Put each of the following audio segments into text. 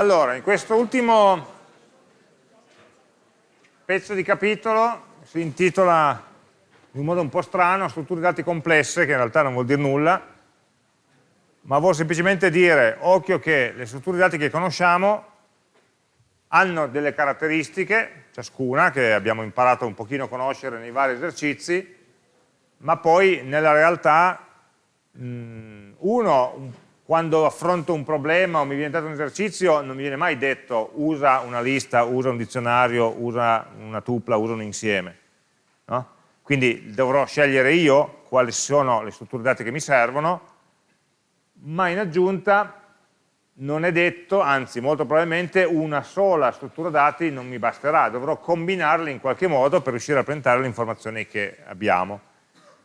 Allora, in questo ultimo pezzo di capitolo si intitola in un modo un po' strano strutture dati complesse, che in realtà non vuol dire nulla, ma vuol semplicemente dire, occhio che le strutture dati che conosciamo hanno delle caratteristiche, ciascuna, che abbiamo imparato un pochino a conoscere nei vari esercizi, ma poi nella realtà mh, uno quando affronto un problema o mi viene dato un esercizio non mi viene mai detto usa una lista, usa un dizionario, usa una tupla, usa un insieme. No? Quindi dovrò scegliere io quali sono le strutture dati che mi servono, ma in aggiunta non è detto, anzi molto probabilmente una sola struttura dati non mi basterà, dovrò combinarle in qualche modo per riuscire a presentare le informazioni che abbiamo.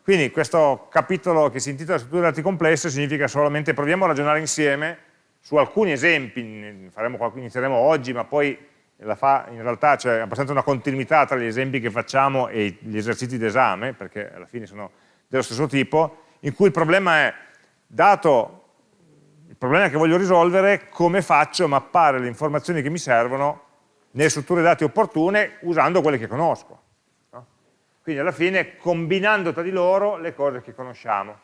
Quindi questo capitolo che si intitola strutture dati complesse significa solamente proviamo a ragionare insieme su alcuni esempi, faremo, inizieremo oggi, ma poi fa, in realtà c'è abbastanza una continuità tra gli esempi che facciamo e gli esercizi d'esame, perché alla fine sono dello stesso tipo, in cui il problema è, dato il problema che voglio risolvere, come faccio a mappare le informazioni che mi servono nelle strutture dati opportune usando quelle che conosco. Quindi alla fine combinando tra di loro le cose che conosciamo.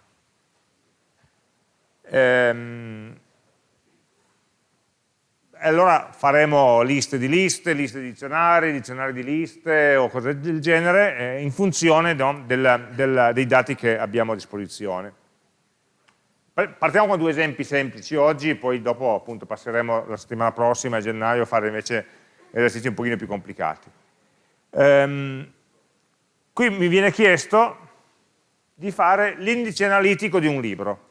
Ehm, allora faremo liste di liste, liste di dizionari, dizionari di liste o cose del genere eh, in funzione no, del, del, dei dati che abbiamo a disposizione. Partiamo con due esempi semplici oggi, poi dopo appunto passeremo la settimana prossima, a gennaio, a fare invece esercizi un pochino più complicati. Ehm, Qui mi viene chiesto di fare l'indice analitico di un libro.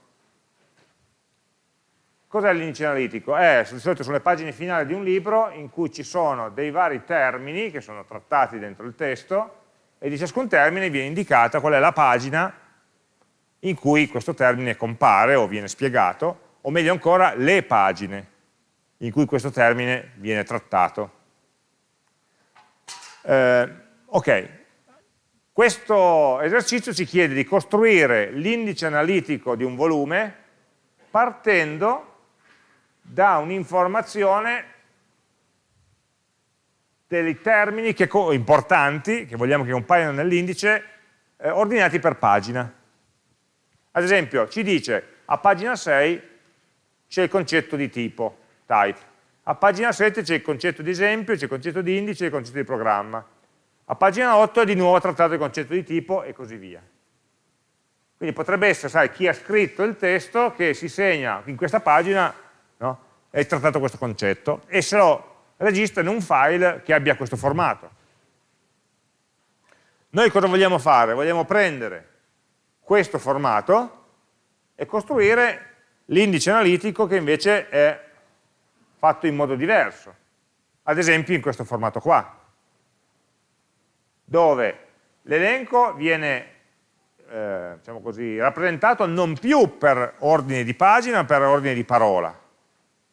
Cos'è l'indice analitico? È di solito sulle pagine finali di un libro in cui ci sono dei vari termini che sono trattati dentro il testo e di ciascun termine viene indicata qual è la pagina in cui questo termine compare o viene spiegato, o meglio ancora le pagine in cui questo termine viene trattato. Eh, ok, questo esercizio ci chiede di costruire l'indice analitico di un volume partendo da un'informazione dei termini che, importanti, che vogliamo che compaiano nell'indice, eh, ordinati per pagina. Ad esempio, ci dice, a pagina 6 c'è il concetto di tipo, type. A pagina 7 c'è il concetto di esempio, c'è il concetto di indice e il concetto di programma. A pagina 8 è di nuovo trattato il concetto di tipo e così via. Quindi potrebbe essere, sai, chi ha scritto il testo che si segna in questa pagina no, è trattato questo concetto e se lo registra in un file che abbia questo formato. Noi cosa vogliamo fare? Vogliamo prendere questo formato e costruire l'indice analitico che invece è fatto in modo diverso. Ad esempio in questo formato qua dove l'elenco viene eh, diciamo così, rappresentato non più per ordine di pagina, ma per ordine di parola,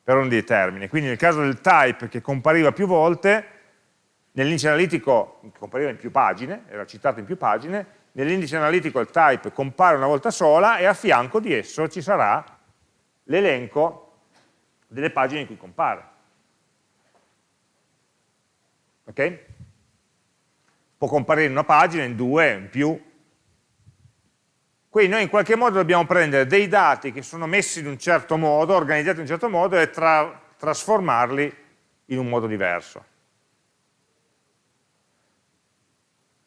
per ordine di termine. Quindi nel caso del type che compariva più volte, nell'indice analitico compariva in più pagine, era citato in più pagine, nell'indice analitico il type compare una volta sola e a fianco di esso ci sarà l'elenco delle pagine in cui compare. Ok? Può comparire in una pagina, in due, in più. Quindi noi in qualche modo dobbiamo prendere dei dati che sono messi in un certo modo, organizzati in un certo modo e tra trasformarli in un modo diverso.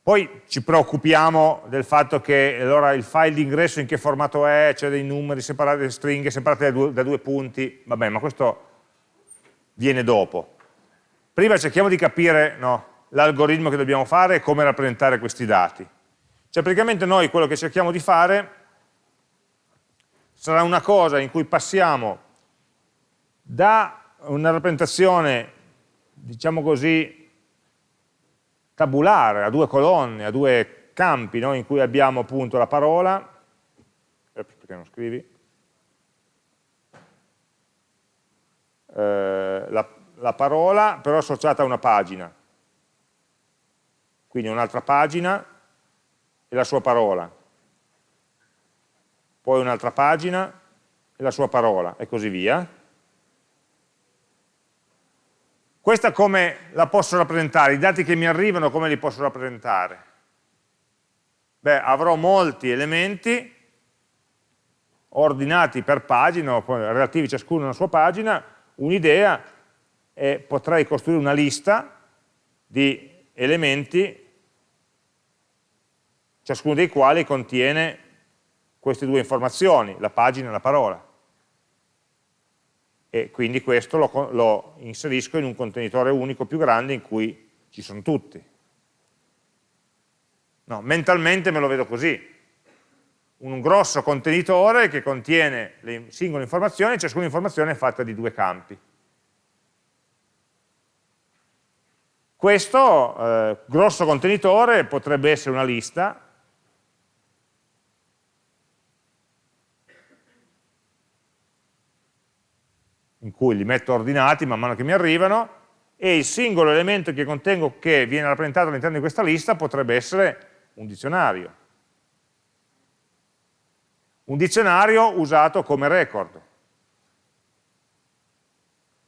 Poi ci preoccupiamo del fatto che allora il file di ingresso in che formato è, c'è dei numeri separati, delle stringhe separate da due, da due punti, vabbè ma questo viene dopo. Prima cerchiamo di capire no, l'algoritmo che dobbiamo fare e come rappresentare questi dati. Cioè praticamente noi quello che cerchiamo di fare sarà una cosa in cui passiamo da una rappresentazione, diciamo così, tabulare, a due colonne, a due campi, no? in cui abbiamo appunto la parola, perché non scrivi? Eh, la, la parola però associata a una pagina, quindi un'altra pagina e la sua parola, poi un'altra pagina e la sua parola, e così via. Questa come la posso rappresentare? I dati che mi arrivano come li posso rappresentare? Beh, avrò molti elementi ordinati per pagina, relativi ciascuno alla sua pagina, un'idea e potrei costruire una lista di elementi, ciascuno dei quali contiene queste due informazioni, la pagina e la parola. E quindi questo lo, lo inserisco in un contenitore unico più grande in cui ci sono tutti. No, mentalmente me lo vedo così, un grosso contenitore che contiene le singole informazioni, ciascuna informazione è fatta di due campi. Questo eh, grosso contenitore potrebbe essere una lista in cui li metto ordinati man mano che mi arrivano e il singolo elemento che contengo che viene rappresentato all'interno di questa lista potrebbe essere un dizionario un dizionario usato come record.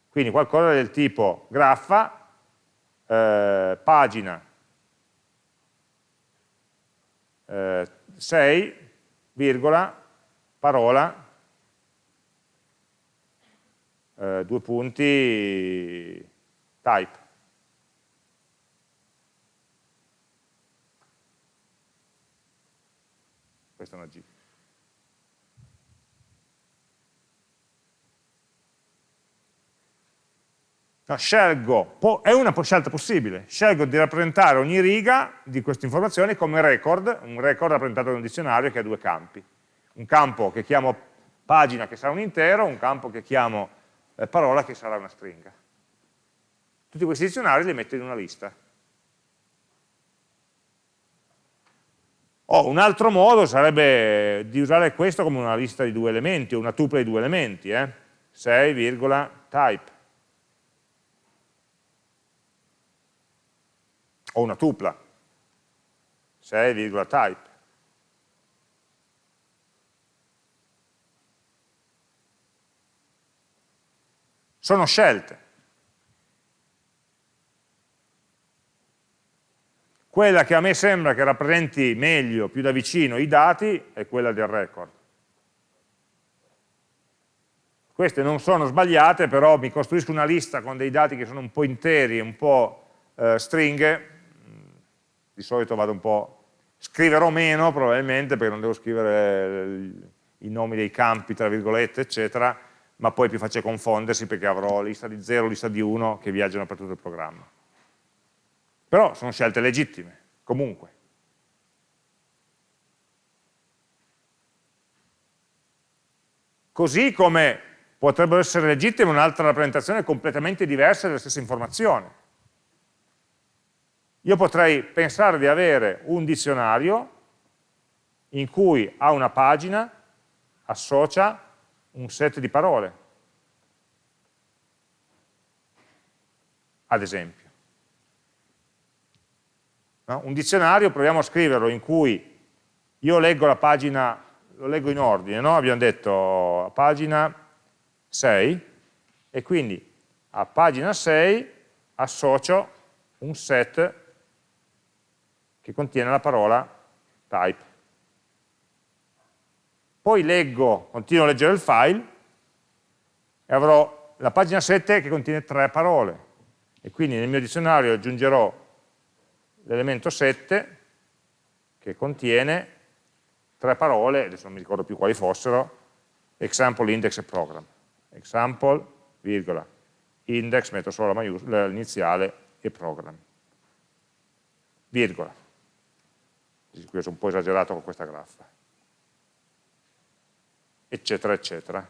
Quindi qualcosa del tipo graffa, eh, pagina eh, 6, virgola, parola, eh, due punti, type. Questa è una G. No, scelgo, è una scelta possibile, scelgo di rappresentare ogni riga di queste informazioni come record, un record rappresentato da un dizionario che ha due campi. Un campo che chiamo pagina che sarà un intero, un campo che chiamo parola che sarà una stringa. Tutti questi dizionari li metto in una lista. Oh, un altro modo sarebbe di usare questo come una lista di due elementi, una tupla di due elementi, eh? 6, type. o una tupla, 6,type. Sono scelte. Quella che a me sembra che rappresenti meglio, più da vicino, i dati è quella del record. Queste non sono sbagliate, però mi costruisco una lista con dei dati che sono un po' interi, un po' eh, stringhe, di solito vado un po', scriverò meno probabilmente perché non devo scrivere i nomi dei campi, tra virgolette, eccetera, ma poi è più facile confondersi perché avrò lista di 0, lista di 1 che viaggiano per tutto il programma. Però sono scelte legittime, comunque. Così come potrebbero essere legittime un'altra rappresentazione completamente diversa della stessa informazione. Io potrei pensare di avere un dizionario in cui a una pagina associa un set di parole, ad esempio. No? Un dizionario, proviamo a scriverlo, in cui io leggo la pagina, lo leggo in ordine, no? abbiamo detto pagina 6, e quindi a pagina 6 associo un set che contiene la parola type. Poi leggo, continuo a leggere il file e avrò la pagina 7 che contiene tre parole e quindi nel mio dizionario aggiungerò l'elemento 7 che contiene tre parole, adesso non mi ricordo più quali fossero, example, index e program. Example, virgola, index, metto solo l'iniziale e program. Virgola qui ho un po' esagerato con questa graffa, eccetera, eccetera.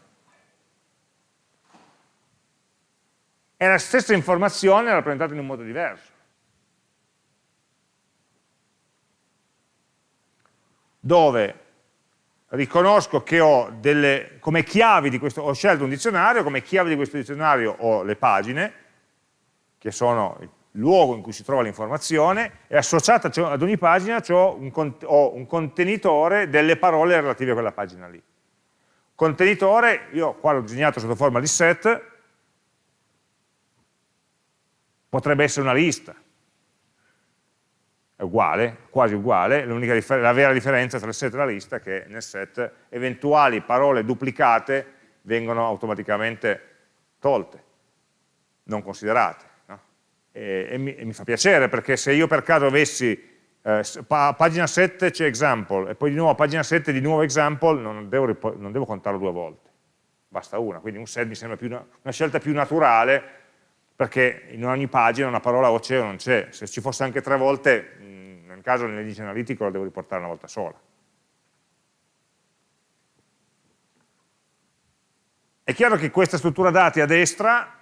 È la stessa informazione rappresentata in un modo diverso. Dove riconosco che ho delle, come chiavi di questo, ho scelto un dizionario, come chiavi di questo dizionario ho le pagine, che sono luogo in cui si trova l'informazione e associata ad ogni pagina ho un contenitore delle parole relative a quella pagina lì. Contenitore, io qua l'ho disegnato sotto forma di set, potrebbe essere una lista, è uguale, quasi uguale, la vera differenza tra il set e la lista è che nel set eventuali parole duplicate vengono automaticamente tolte, non considerate. No? E, e, mi, e, mi, fa piacere perché se io per caso avessi eh, pa pagina 7 c'è example e poi di nuovo a pagina 7 di nuovo example non devo, non devo contarlo due volte, basta una, quindi un set mi sembra una, una scelta più naturale perché in ogni pagina una parola o c'è o non c'è, se ci fosse anche tre volte nel caso nell'indice analitico la devo riportare una volta sola. È chiaro che questa struttura dati a destra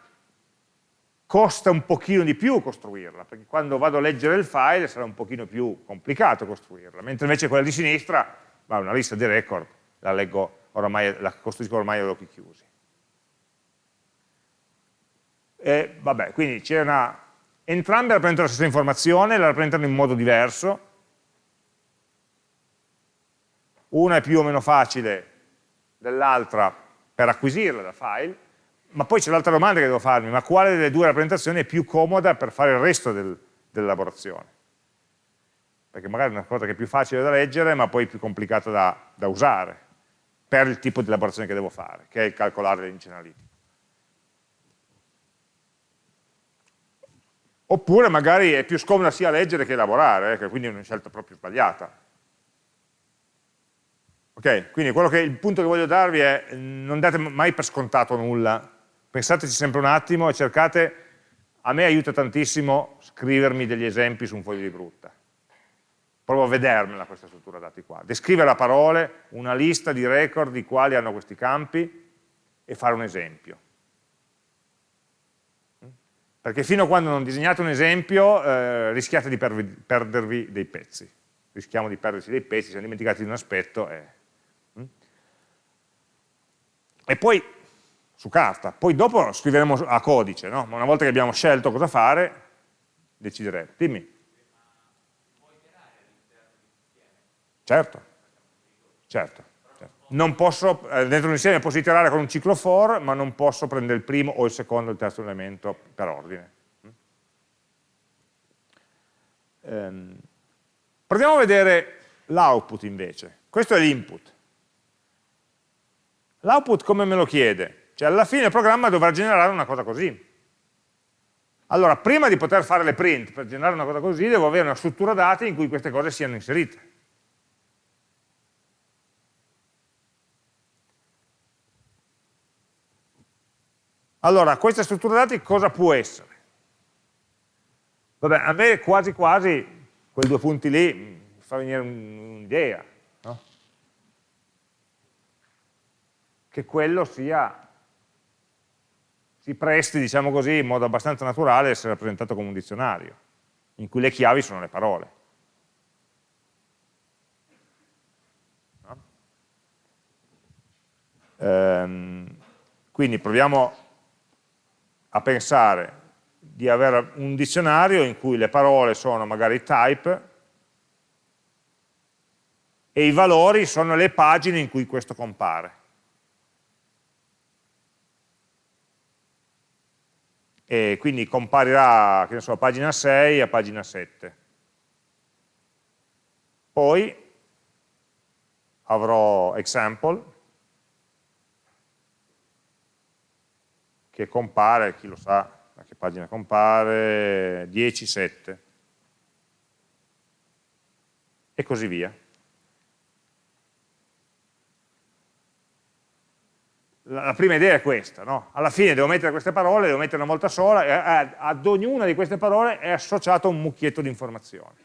costa un pochino di più costruirla, perché quando vado a leggere il file sarà un pochino più complicato costruirla, mentre invece quella di sinistra, va una lista di record, la leggo oramai, la costruisco ormai ad occhi chiusi. E, vabbè, quindi c'è una entrambe rappresentano la stessa informazione, la rappresentano in modo diverso, una è più o meno facile dell'altra per acquisirla da file, ma poi c'è l'altra domanda che devo farmi, ma quale delle due rappresentazioni è più comoda per fare il resto del, dell'elaborazione? Perché magari è una cosa che è più facile da leggere, ma poi più complicata da, da usare, per il tipo di elaborazione che devo fare, che è il calcolare l'indice analitico. Oppure magari è più scomoda sia leggere che elaborare, eh, quindi è una scelta proprio sbagliata. Ok, quindi che, il punto che voglio darvi è non date mai per scontato nulla, pensateci sempre un attimo e cercate, a me aiuta tantissimo scrivermi degli esempi su un foglio di brutta. Provo a vedermela questa struttura dati qua, descrivere a parole una lista di record di quali hanno questi campi e fare un esempio perché fino a quando non disegnate un esempio eh, rischiate di perdervi dei pezzi, rischiamo di perdersi dei pezzi, siamo dimenticati di un aspetto. E, mm? e poi, su carta, poi dopo scriveremo a codice, no? ma una volta che abbiamo scelto cosa fare, decideremo. Dimmi. Certo, certo non posso, eh, dentro un insieme posso iterare con un ciclo for, ma non posso prendere il primo o il secondo o il terzo elemento per ordine. Ehm, proviamo a vedere l'output invece. Questo è l'input. L'output come me lo chiede? Cioè alla fine il programma dovrà generare una cosa così. Allora, prima di poter fare le print per generare una cosa così, devo avere una struttura dati in cui queste cose siano inserite. Allora, questa struttura dati cosa può essere? Vabbè, a me quasi quasi quei due punti lì mi fa venire un'idea, no? Che quello sia, si presti, diciamo così, in modo abbastanza naturale a essere rappresentato come un dizionario, in cui le chiavi sono le parole. No? Ehm, quindi proviamo a pensare di avere un dizionario in cui le parole sono magari type e i valori sono le pagine in cui questo compare. E quindi comparirà, che ne so, a pagina 6 a pagina 7. Poi avrò example, che compare, chi lo sa a che pagina compare, 10, 7 e così via. La prima idea è questa, no? alla fine devo mettere queste parole, devo mettere una volta sola e ad ognuna di queste parole è associato un mucchietto di informazioni.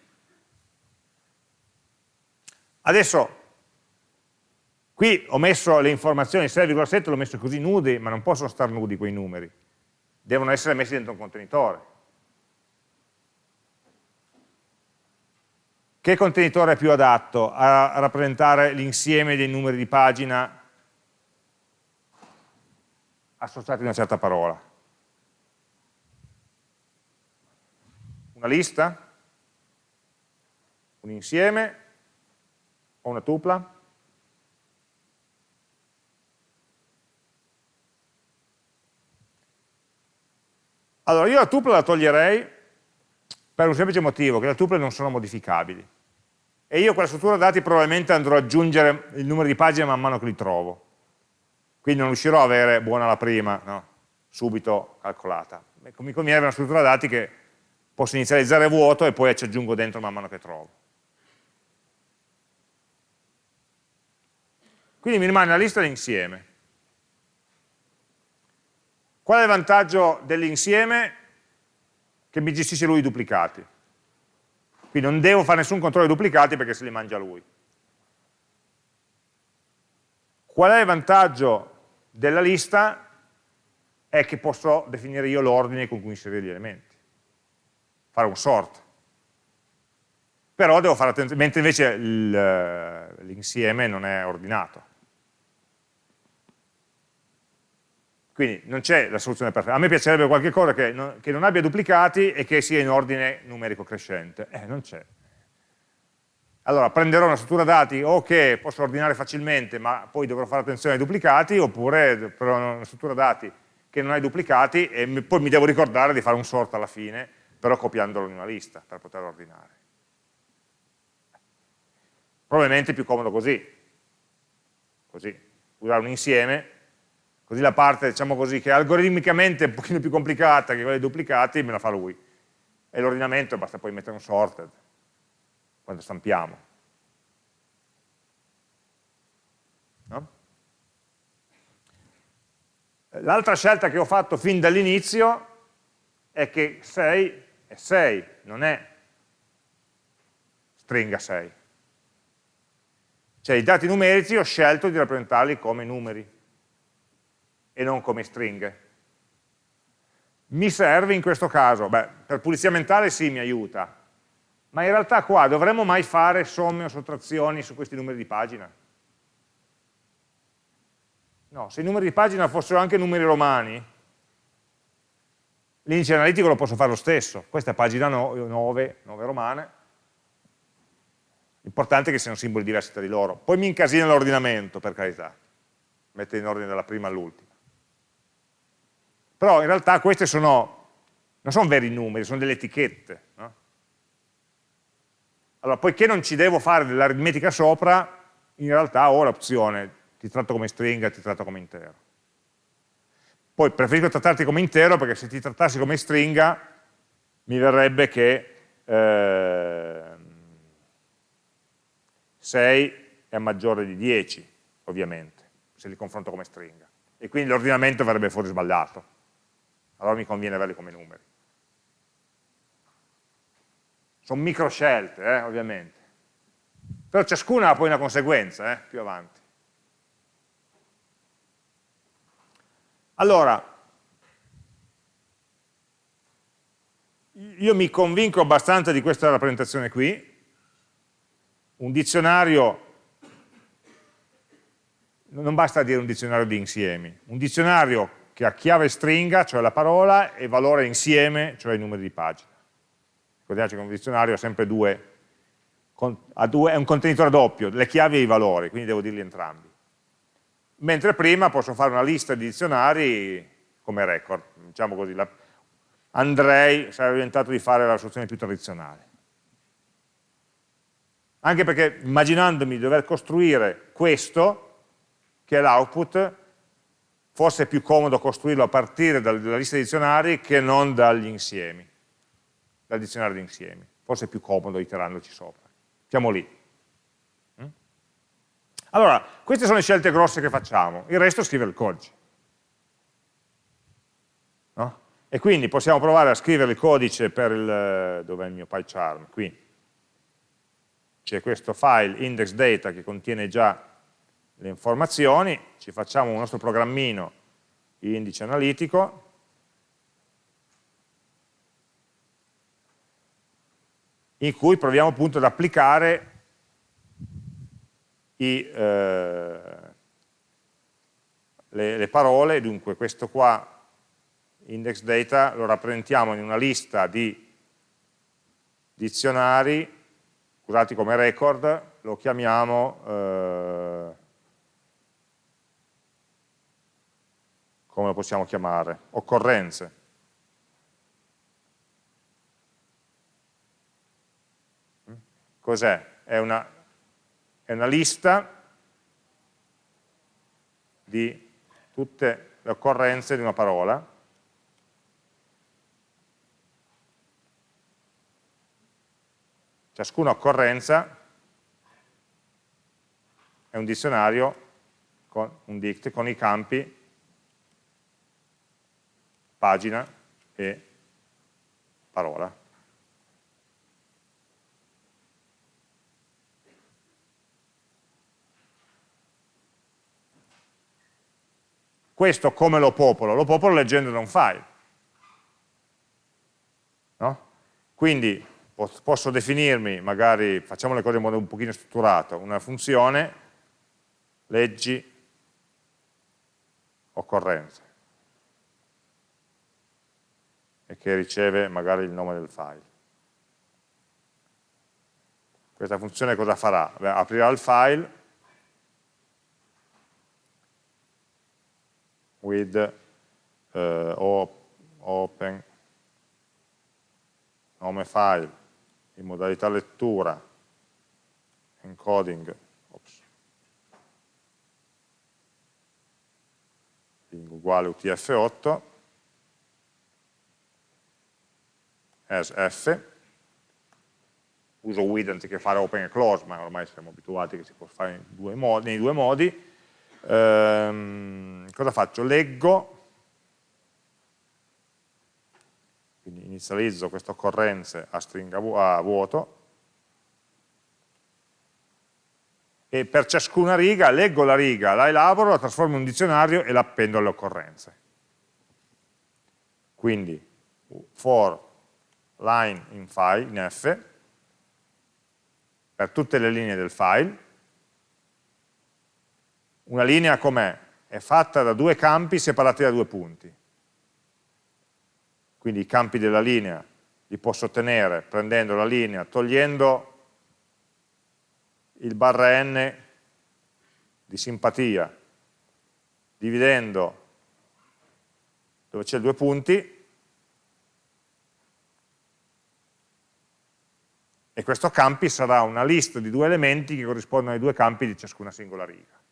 Adesso Qui ho messo le informazioni 6,7, l'ho messo così nudi, ma non possono stare nudi quei numeri. Devono essere messi dentro un contenitore. Che contenitore è più adatto a rappresentare l'insieme dei numeri di pagina associati a una certa parola? Una lista? Un insieme? O una tupla? Allora, io la tuple la toglierei per un semplice motivo, che le tuple non sono modificabili. E io quella struttura dati probabilmente andrò ad aggiungere il numero di pagine man mano che li trovo. Quindi non riuscirò a avere buona la prima, no? subito calcolata. Mi conviene avere una struttura dati che posso inizializzare vuoto e poi ci aggiungo dentro man mano che trovo. Quindi mi rimane la lista dell'insieme. Qual è il vantaggio dell'insieme? Che mi gestisce lui i duplicati. Quindi non devo fare nessun controllo dei duplicati perché se li mangia lui. Qual è il vantaggio della lista? È che posso definire io l'ordine con cui inserire gli elementi fare un sort. Però devo fare attenzione, mentre invece l'insieme non è ordinato. Quindi non c'è la soluzione perfetta. A me piacerebbe qualche cosa che non, che non, abbia duplicati e che sia in ordine numerico crescente. Eh, non c'è. Allora prenderò una struttura dati o che posso ordinare facilmente ma poi dovrò fare attenzione ai duplicati oppure però una struttura dati che non ha i duplicati e poi mi devo ricordare di fare un sort alla fine però copiandolo in una lista per poterlo ordinare. Probabilmente è più comodo così, così, usare un insieme, così la parte, diciamo così, che è algoritmicamente un pochino più complicata che quella dei duplicati, me la fa lui. E l'ordinamento basta poi mettere un sorted, quando stampiamo. No? L'altra scelta che ho fatto fin dall'inizio è che 6 è 6, non è stringa 6. Cioè i dati numerici ho scelto di rappresentarli come numeri e non come stringhe. Mi serve in questo caso? Beh, per pulizia mentale sì, mi aiuta, ma in realtà qua dovremmo mai fare somme o sottrazioni su questi numeri di pagina? No, se i numeri di pagina fossero anche numeri romani, L'indice analitico lo posso fare lo stesso, questa è pagina 9, 9 romane, l'importante è che siano simboli diversi tra di loro. Poi mi incasina l'ordinamento, per carità, mette in ordine dalla prima all'ultima. Però in realtà queste sono, non sono veri numeri, sono delle etichette. No? Allora, poiché non ci devo fare dell'aritmetica sopra, in realtà ho l'opzione, ti tratto come stringa, ti tratto come intero. Poi preferisco trattarti come intero perché se ti trattassi come stringa mi verrebbe che eh, 6 è maggiore di 10, ovviamente, se li confronto come stringa. E quindi l'ordinamento verrebbe fuori sbagliato. Allora mi conviene averli come numeri. Sono micro scelte, eh, ovviamente. Però ciascuna ha poi una conseguenza, eh, più avanti. Allora, io mi convinco abbastanza di questa rappresentazione qui, un dizionario, non basta dire un dizionario di insiemi, un dizionario che ha chiave stringa, cioè la parola, e valore insieme, cioè i numeri di pagina. Ricordiamoci che un dizionario ha sempre due, due, è un contenitore doppio, le chiavi e i valori, quindi devo dirli entrambi mentre prima posso fare una lista di dizionari come record, diciamo così, la, andrei, sarebbe diventato di fare la soluzione più tradizionale. Anche perché immaginandomi di dover costruire questo, che è l'output, forse è più comodo costruirlo a partire dalla lista di dizionari che non dagli insiemi, dal dizionario di insiemi. Forse è più comodo iterandoci sopra. Siamo lì. Allora, queste sono le scelte grosse che facciamo, il resto è scrivere il codice. No? E quindi possiamo provare a scrivere il codice per il, dov'è il mio PyCharm? Qui. C'è questo file index.data che contiene già le informazioni, ci facciamo un nostro programmino indice analitico, in cui proviamo appunto ad applicare i, eh, le, le, parole, dunque questo qua, index data, lo rappresentiamo in una lista di dizionari, usati come record, lo chiamiamo, eh, come lo possiamo chiamare? Occorrenze. Cos'è? È una, è una lista di tutte le occorrenze di una parola ciascuna occorrenza è un dizionario con un dict con i campi pagina e parola. Questo come lo popolo? Lo popolo leggendo da un file. No? Quindi posso definirmi, magari facciamo le cose in modo un pochino strutturato, una funzione, leggi, occorrenze, e che riceve magari il nome del file. Questa funzione cosa farà? Beh, aprirà il file with uh, open nome file in modalità lettura, encoding, ops, uguale UTF-8, as f, uso with anziché fare open e close, ma ormai siamo abituati che si può fare due modi, nei due modi. Ehm, cosa faccio? Leggo quindi inizializzo queste occorrenze a stringa a vuoto e per ciascuna riga leggo la riga, la elaboro, la trasformo in un dizionario e la appendo alle occorrenze. Quindi for line in file, in F, per tutte le linee del file, una linea com'è? È fatta da due campi separati da due punti quindi i campi della linea li posso ottenere prendendo la linea, togliendo il barra n di simpatia, dividendo dove c'è due punti, e questo campi sarà una lista di due elementi che corrispondono ai due campi di ciascuna singola riga.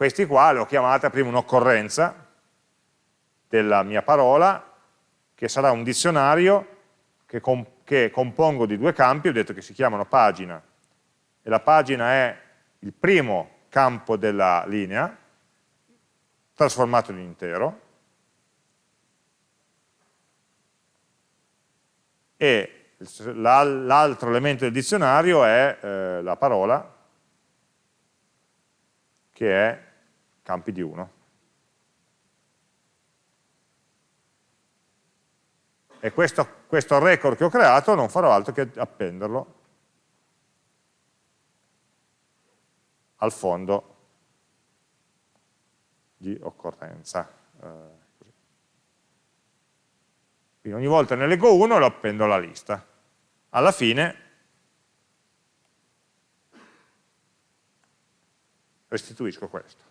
Questi qua li ho chiamati prima un'occorrenza della mia parola, che sarà un dizionario che, comp che compongo di due campi, ho detto che si chiamano pagina, e la pagina è il primo campo della linea, trasformato in intero, e l'altro elemento del dizionario è eh, la parola, che è campi di 1. E questo, questo record che ho creato non farò altro che appenderlo al fondo di occorrenza. Eh, Quindi ogni volta ne leggo uno e lo appendo alla lista. Alla fine restituisco questo.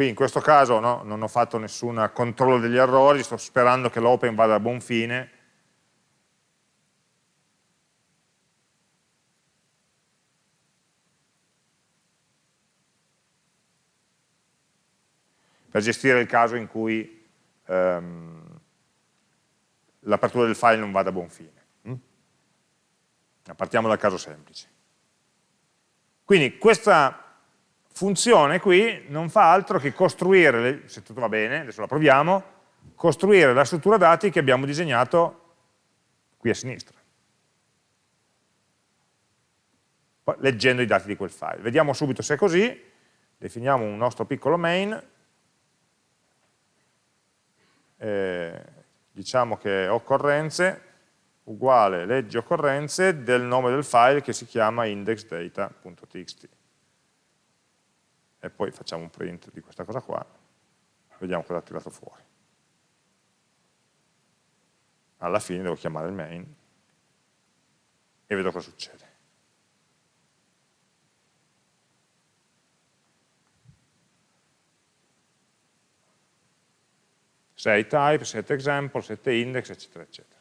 Qui in questo caso no, non ho fatto nessun controllo degli errori, sto sperando che l'open vada a buon fine. Per gestire il caso in cui ehm, l'apertura del file non vada a buon fine. Mm? Partiamo dal caso semplice. Quindi questa funzione qui non fa altro che costruire, se tutto va bene, adesso la proviamo, costruire la struttura dati che abbiamo disegnato qui a sinistra, leggendo i dati di quel file. Vediamo subito se è così, definiamo un nostro piccolo main, eh, diciamo che occorrenze uguale leggi occorrenze del nome del file che si chiama indexdata.txt e poi facciamo un print di questa cosa qua, vediamo cosa ha tirato fuori. Alla fine devo chiamare il main e vedo cosa succede. Set type, set example, set index, eccetera, eccetera.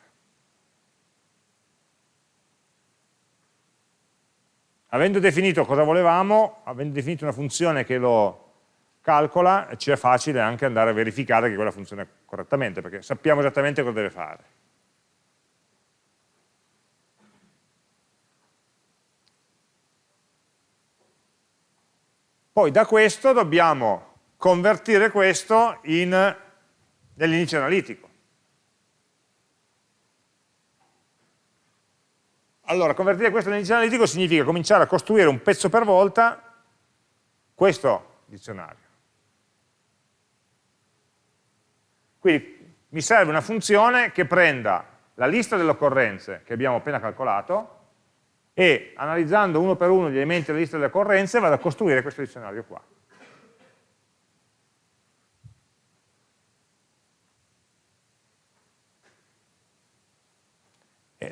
Avendo definito cosa volevamo, avendo definito una funzione che lo calcola, ci è facile anche andare a verificare che quella funziona correttamente, perché sappiamo esattamente cosa deve fare. Poi da questo dobbiamo convertire questo in, analitico. Allora, convertire questo nell'indice analitico significa cominciare a costruire un pezzo per volta questo dizionario. Quindi mi serve una funzione che prenda la lista delle occorrenze che abbiamo appena calcolato e analizzando uno per uno gli elementi della lista delle occorrenze vado a costruire questo dizionario qua.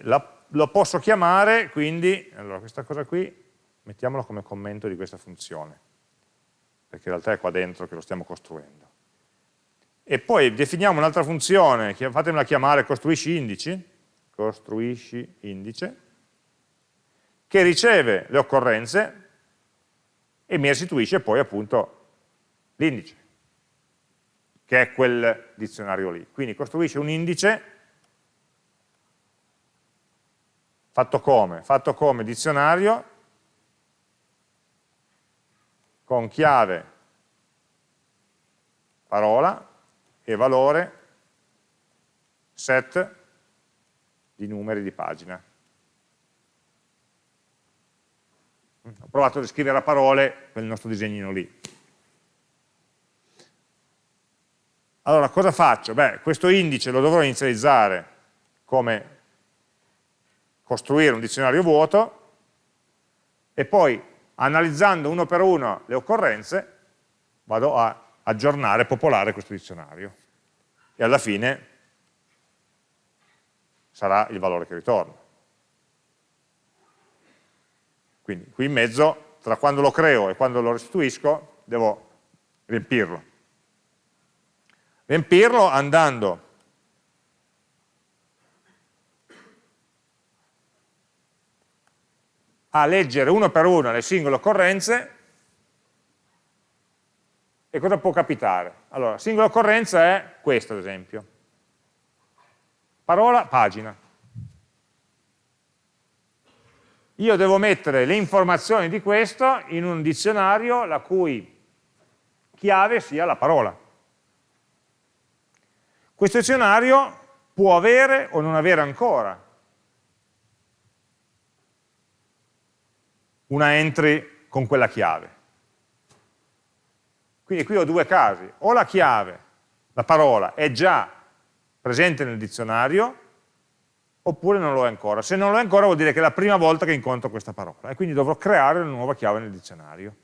La, lo posso chiamare, quindi, allora questa cosa qui, mettiamola come commento di questa funzione, perché in realtà è qua dentro che lo stiamo costruendo. E poi definiamo un'altra funzione, fatemela chiamare costruisci indici, costruisci indice, che riceve le occorrenze e mi restituisce poi appunto l'indice, che è quel dizionario lì. Quindi costruisce un indice fatto come? Fatto come dizionario con chiave parola e valore set di numeri di pagina. Ho provato a descrivere a parole quel nostro disegnino lì. Allora, cosa faccio? Beh, questo indice lo dovrò inizializzare come costruire un dizionario vuoto e poi, analizzando uno per uno le occorrenze, vado a aggiornare, popolare questo dizionario e alla fine sarà il valore che ritorna. Quindi qui in mezzo, tra quando lo creo e quando lo restituisco, devo riempirlo. Riempirlo andando a leggere uno per uno le singole occorrenze e cosa può capitare? Allora, singola occorrenza è questa, ad esempio. Parola, pagina. Io devo mettere le informazioni di questo in un dizionario la cui chiave sia la parola. Questo dizionario può avere o non avere ancora una entry con quella chiave. Quindi qui ho due casi, o la chiave, la parola, è già presente nel dizionario, oppure non lo è ancora. Se non lo è ancora vuol dire che è la prima volta che incontro questa parola, e quindi dovrò creare una nuova chiave nel dizionario.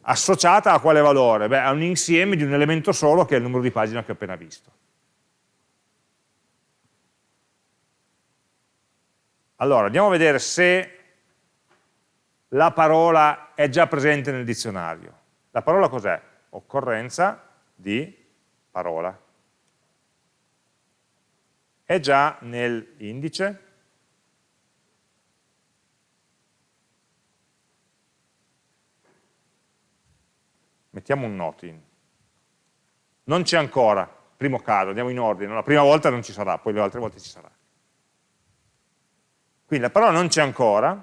Associata a quale valore? Beh, a un insieme di un elemento solo che è il numero di pagina che ho appena visto. Allora, andiamo a vedere se la parola è già presente nel dizionario. La parola cos'è? Occorrenza di parola. È già nell'indice? Mettiamo un note in. Non c'è ancora, primo caso, andiamo in ordine, la prima volta non ci sarà, poi le altre volte ci sarà. Quindi la parola non c'è ancora,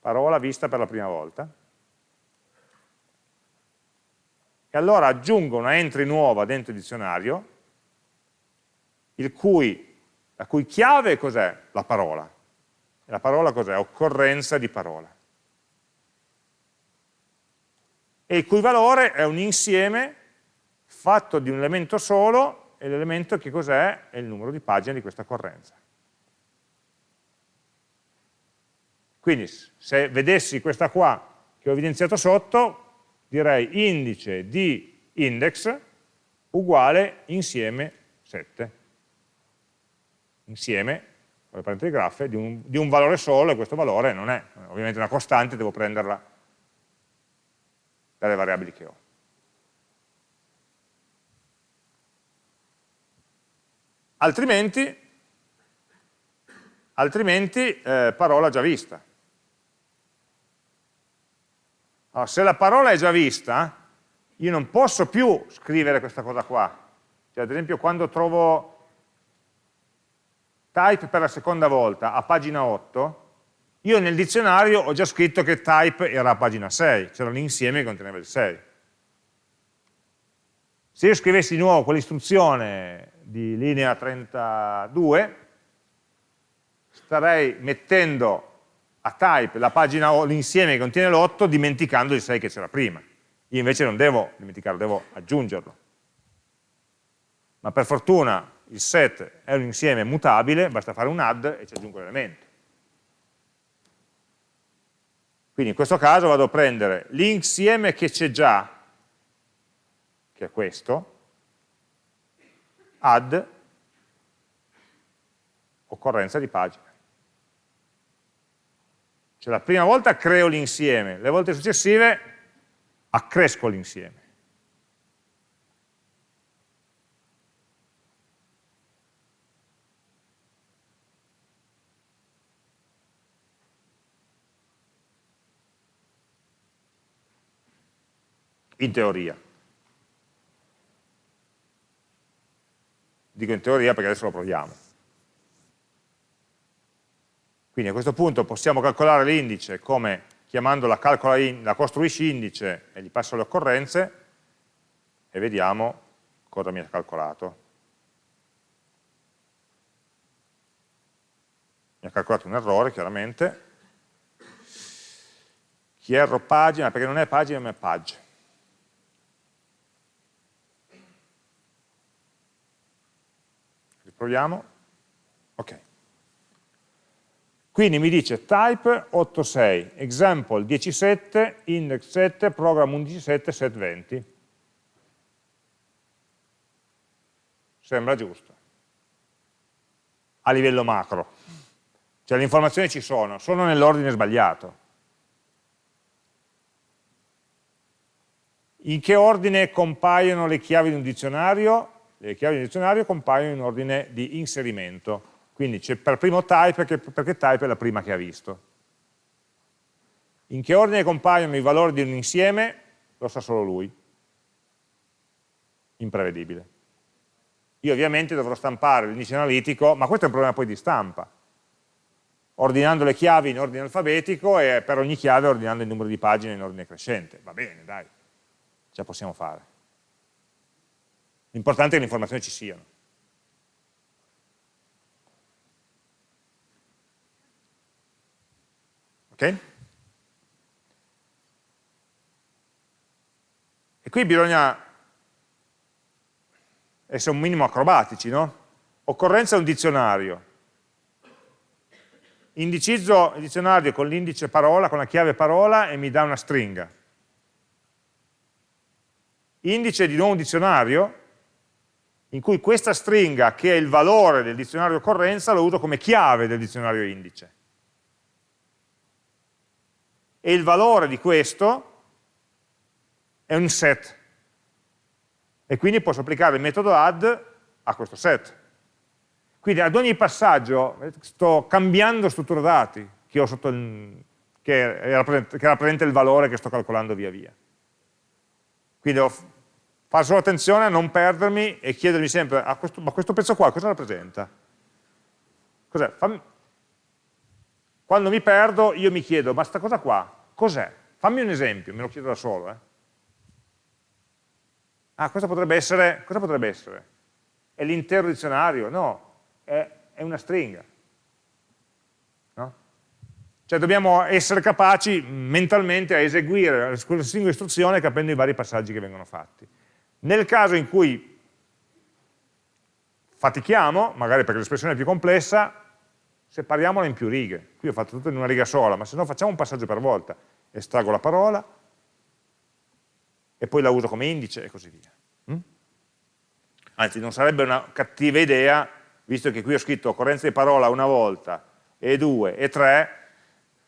parola vista per la prima volta, e allora aggiungo una entry nuova dentro il dizionario, cui, la cui chiave cos'è? La parola. E la parola cos'è? Occorrenza di parola. E il cui valore è un insieme fatto di un elemento solo e l'elemento che cos'è? È il numero di pagine di questa occorrenza. Quindi se vedessi questa qua che ho evidenziato sotto, direi indice di index uguale insieme 7. Insieme, con le parentesi graffe, di un, di un valore solo e questo valore non è ovviamente una costante, devo prenderla dalle variabili che ho. altrimenti, altrimenti eh, parola già vista. Allora, se la parola è già vista, io non posso più scrivere questa cosa qua. Cioè, ad esempio, quando trovo type per la seconda volta a pagina 8, io nel dizionario ho già scritto che type era a pagina 6, c'era l'insieme che conteneva il 6. Se io scrivessi di nuovo quell'istruzione di linea 32, starei mettendo a type l'insieme che contiene l'8 dimenticando il 6 che c'era prima. Io invece non devo dimenticarlo, devo aggiungerlo. Ma per fortuna il set è un insieme mutabile, basta fare un add e ci aggiungo l'elemento. Quindi in questo caso vado a prendere l'insieme che c'è già, che è questo, add occorrenza di pagina. Cioè la prima volta creo l'insieme, le volte successive accresco l'insieme. In teoria. Dico in teoria perché adesso lo proviamo. Quindi a questo punto possiamo calcolare l'indice come chiamando la, in, la costruisci indice e gli passo le occorrenze e vediamo cosa mi ha calcolato. Mi ha calcolato un errore chiaramente. Chi erro pagina, perché non è pagina ma è page. Riproviamo. Ok. Quindi mi dice type 86, example 17, index 7, program 117, set 20. Sembra giusto. A livello macro. Cioè le informazioni ci sono, sono nell'ordine sbagliato. In che ordine compaiono le chiavi di un dizionario? Le chiavi di un dizionario compaiono in ordine di inserimento quindi c'è per primo type perché, type è la prima che ha visto. In che ordine compaiono i valori di un insieme lo sa solo lui, imprevedibile. Io ovviamente dovrò stampare l'indice analitico, ma questo è un problema poi di stampa, ordinando le chiavi in ordine alfabetico e per ogni chiave ordinando il numero di pagine in ordine crescente. Va bene, dai, ce la possiamo fare. L'importante è che le informazioni ci siano. E qui bisogna essere un minimo acrobatici, no? Occorrenza è un dizionario. Indicizzo il dizionario con l'indice parola, con la chiave parola e mi dà una stringa. Indice di nuovo un dizionario in cui questa stringa, che è il valore del dizionario occorrenza, lo uso come chiave del dizionario indice e il valore di questo è un set. E quindi posso applicare il metodo add a questo set. Quindi ad ogni passaggio sto cambiando struttura dati che, il, che, rappresenta, che rappresenta il valore che sto calcolando via via. Quindi devo fare solo attenzione a non perdermi e chiedermi sempre, ah, questo, ma questo pezzo qua cosa rappresenta? Cos'è? Quando mi perdo io mi chiedo, ma sta cosa qua, cos'è? Fammi un esempio, me lo chiedo da solo. Eh. Ah, cosa potrebbe essere? Cosa potrebbe essere? È l'intero dizionario? No, è, è una stringa. No? Cioè dobbiamo essere capaci mentalmente a eseguire quella singola istruzione capendo i vari passaggi che vengono fatti. Nel caso in cui fatichiamo, magari perché l'espressione è più complessa, separiamola in più righe. Qui ho fatto tutto in una riga sola, ma se no facciamo un passaggio per volta. Estraggo la parola e poi la uso come indice e così via. Mm? Anzi, non sarebbe una cattiva idea, visto che qui ho scritto occorrenza di parola una volta, e due, e tre,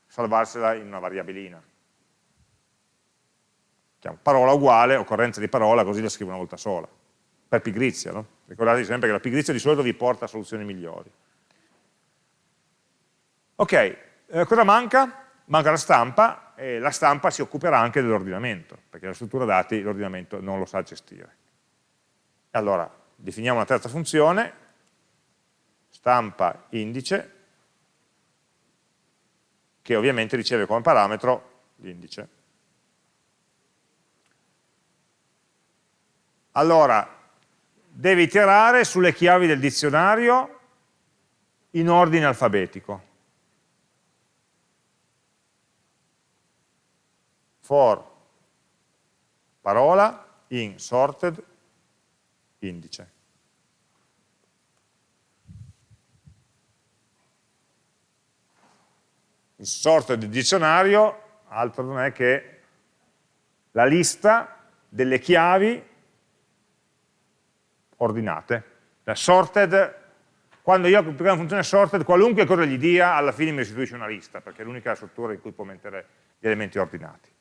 salvarsela in una variabilina. Parola uguale, occorrenza di parola, così la scrivo una volta sola, per pigrizia, no? Ricordatevi sempre che la pigrizia di solito vi porta a soluzioni migliori. Ok, eh, cosa manca? Manca la stampa e la stampa si occuperà anche dell'ordinamento, perché la struttura dati l'ordinamento non lo sa gestire. Allora, definiamo una terza funzione, stampa indice, che ovviamente riceve come parametro l'indice. Allora, deve iterare sulle chiavi del dizionario in ordine alfabetico. For parola in sorted indice. Il sorted dizionario altro non è che la lista delle chiavi ordinate. La sorted, quando io applico una funzione sorted, qualunque cosa gli dia, alla fine mi restituisce una lista, perché è l'unica struttura in cui può mettere gli elementi ordinati.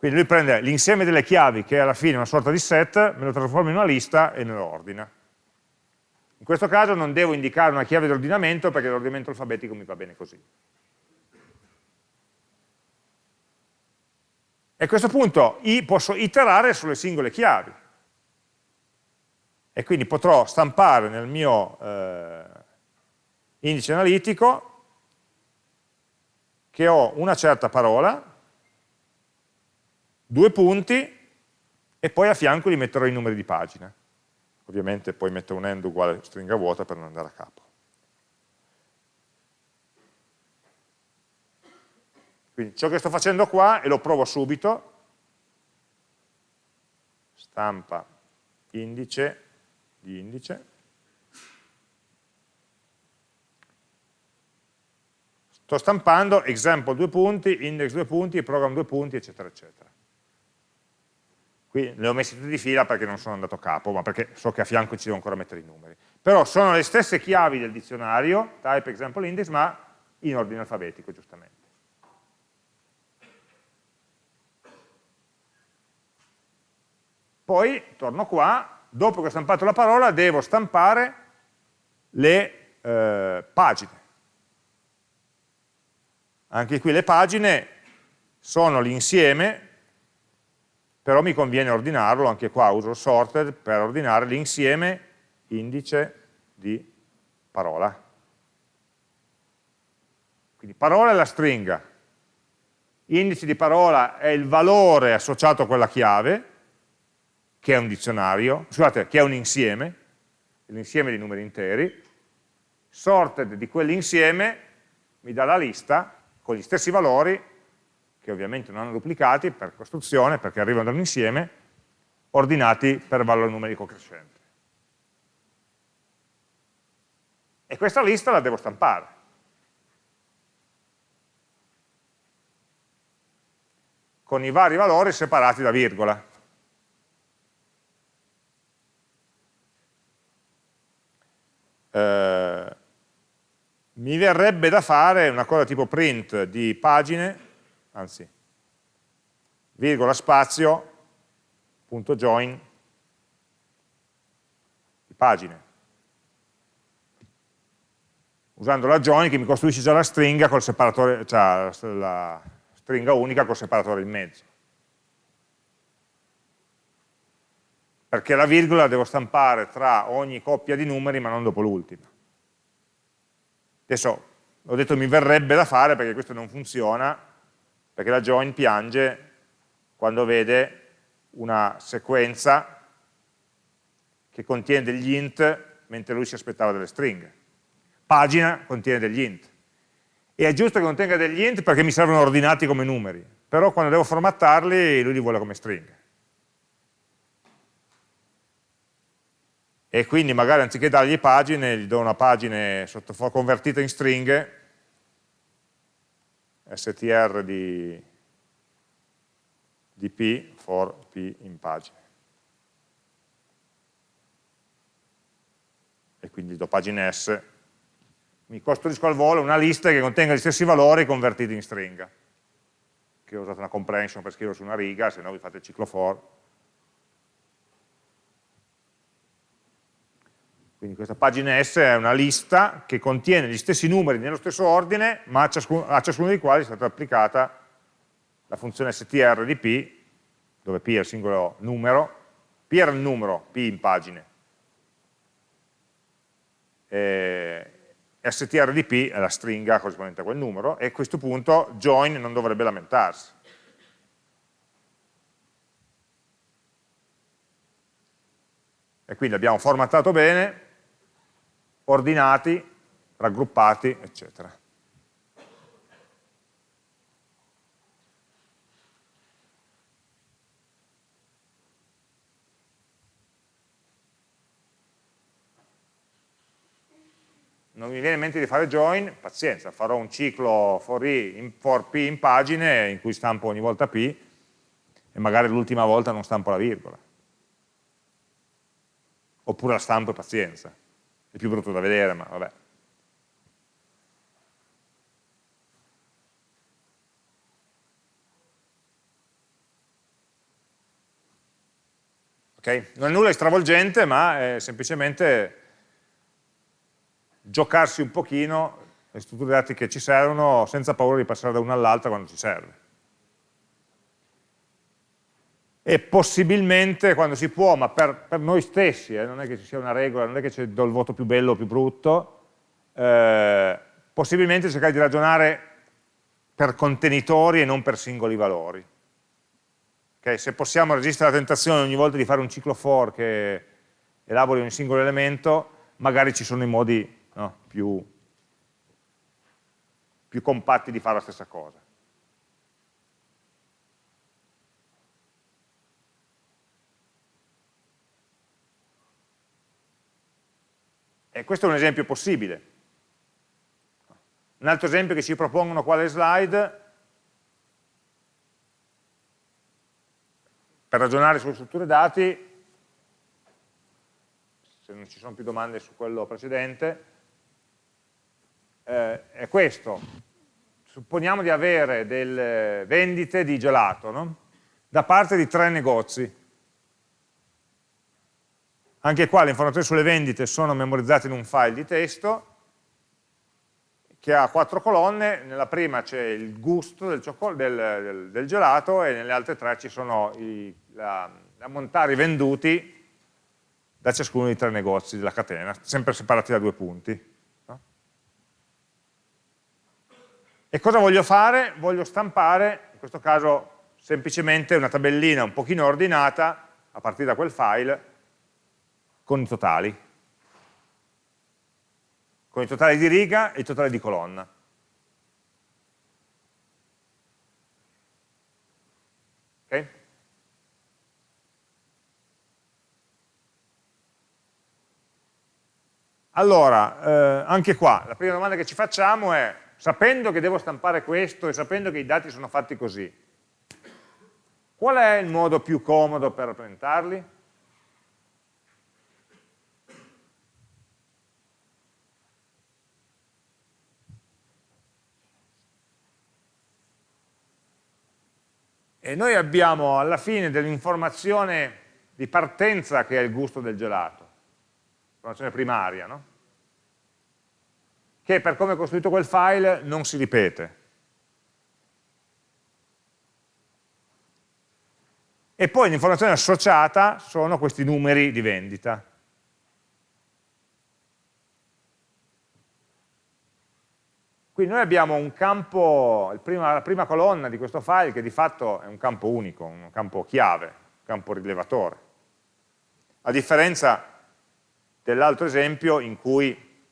Quindi lui prende l'insieme delle chiavi, che è alla fine una sorta di set, me lo trasforma in una lista e me lo ordina. In questo caso non devo indicare una chiave di ordinamento perché l'ordinamento alfabetico mi va bene così. E a questo punto posso iterare sulle singole chiavi. E quindi potrò stampare nel mio eh, indice analitico che ho una certa parola, due punti, e poi a fianco gli metterò i numeri di pagina. Ovviamente poi metto un end uguale stringa vuota per non andare a capo. Quindi ciò che sto facendo qua, e lo provo subito, stampa indice di indice, sto stampando example due punti, index due punti, program due punti, eccetera, eccetera. Qui le ho messi tutti di fila perché non sono andato a capo, ma perché so che a fianco ci devo ancora mettere i numeri. Però sono le stesse chiavi del dizionario, type example index, ma in ordine alfabetico, giustamente. Poi torno qua, dopo che ho stampato la parola devo stampare le eh, pagine. Anche qui le pagine sono l'insieme, però mi conviene ordinarlo, anche qua uso sorted per ordinare l'insieme indice di parola. Quindi parola è la stringa, indice di parola è il valore associato a quella chiave, che è un dizionario, scusate, che è un insieme, l'insieme di numeri interi, sorted di quell'insieme mi dà la lista con gli stessi valori, che ovviamente non hanno duplicati per costruzione, perché arrivano da un insieme, ordinati per valore numerico crescente. E questa lista la devo stampare. con i vari valori separati da virgola. eh, mi verrebbe da fare una cosa tipo print di pagine, anzi, virgola spazio, punto join, pagine. Usando la join che mi costruisce già la stringa col separatore, cioè la stringa unica col separatore in mezzo. perché la virgola la devo stampare tra ogni coppia di numeri ma non dopo l'ultima. Adesso ho detto mi verrebbe da fare perché questo non funziona, perché la join piange quando vede una sequenza che contiene degli int mentre lui si aspettava delle stringhe. Pagina contiene degli int. E è giusto che contenga degli int perché mi servono ordinati come numeri, però quando devo formattarli lui li vuole come stringhe. e quindi magari anziché dargli pagine, gli do una pagina convertita in stringhe, str di, di p for p in pagine. E quindi do pagine s. Mi costruisco al volo una lista che contenga gli stessi valori convertiti in stringa. Che ho usato una comprehension per scrivere su una riga, se no vi fate il ciclo for Quindi questa pagina S è una lista che contiene gli stessi numeri nello stesso ordine, ma a ciascuno, a ciascuno dei quali è stata applicata la funzione str di p, dove p è il singolo numero, p era il numero, p in pagine, e str di p è la stringa corrispondente a quel numero, e a questo punto join non dovrebbe lamentarsi. E quindi abbiamo formattato bene, ordinati, raggruppati, eccetera. non mi viene in mente di fare join, pazienza, farò un ciclo for, i, in, for p in pagine in cui stampo ogni volta p e magari l'ultima volta non stampo la virgola. Oppure la stampo e pazienza. È più brutto da vedere, ma vabbè. Okay? Non è nulla di stravolgente, ma è semplicemente giocarsi un pochino le strutture dati che ci servono senza paura di passare da una all'altra quando ci serve. E possibilmente quando si può, ma per, per noi stessi, eh, non è che ci sia una regola, non è che do il voto più bello o più brutto, eh, possibilmente cercare di ragionare per contenitori e non per singoli valori. Okay? Se possiamo resistere alla tentazione ogni volta di fare un ciclo for che elabori un singolo elemento, magari ci sono i modi no? più, più compatti di fare la stessa cosa. E questo è un esempio possibile. Un altro esempio che ci propongono quale slide, per ragionare sulle strutture dati, se non ci sono più domande su quello precedente, eh, è questo. Supponiamo di avere delle vendite di gelato no? da parte di tre negozi. Anche qua le informazioni sulle vendite sono memorizzate in un file di testo che ha quattro colonne, nella prima c'è il gusto del, del, del, del, gelato e nelle altre tre ci sono i, la, ammontari venduti da ciascuno dei tre negozi della catena, sempre separati da due punti. E cosa voglio fare? Voglio stampare, in questo caso semplicemente una tabellina un pochino ordinata, a partire da quel file, con i totali. Con i totali di riga e i totali di colonna. Ok? Allora, eh, anche qua, la prima domanda che ci facciamo è sapendo che devo stampare questo e sapendo che i dati sono fatti così, qual è il modo più comodo per rappresentarli? E noi abbiamo alla fine dell'informazione di partenza che è il gusto del gelato, informazione primaria, no? che per come è costruito quel file non si ripete. E poi l'informazione associata sono questi numeri di vendita. Quindi noi abbiamo un campo, prima, la prima colonna di questo file che di fatto è un campo unico, un campo chiave, un campo rilevatore. A differenza dell'altro esempio in cui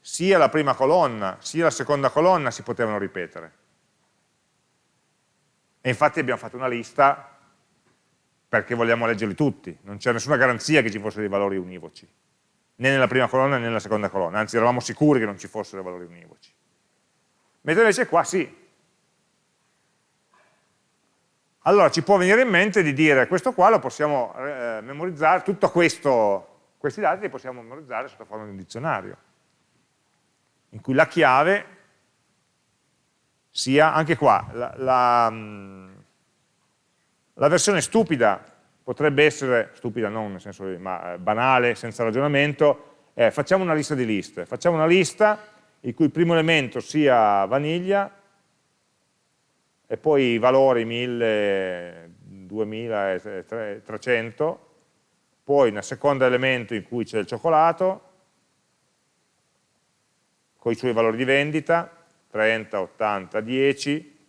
sia la prima colonna sia la seconda colonna si potevano ripetere. E infatti abbiamo fatto una lista perché vogliamo leggerli tutti, non c'è nessuna garanzia che ci fossero dei valori univoci, né nella prima colonna né nella seconda colonna, anzi eravamo sicuri che non ci fossero valori univoci. Mentre invece qua sì. Allora ci può venire in mente di dire questo qua lo possiamo eh, memorizzare, tutto questo, questi dati li possiamo memorizzare sotto forma di un dizionario in cui la chiave sia, anche qua, la, la, mm, la versione stupida potrebbe essere, stupida non nel senso ma eh, banale, senza ragionamento, è facciamo una lista di liste, facciamo una lista il cui primo elemento sia vaniglia e poi i valori 1000, 2300, poi un secondo elemento in cui c'è il cioccolato, con i suoi valori di vendita, 30, 80, 10,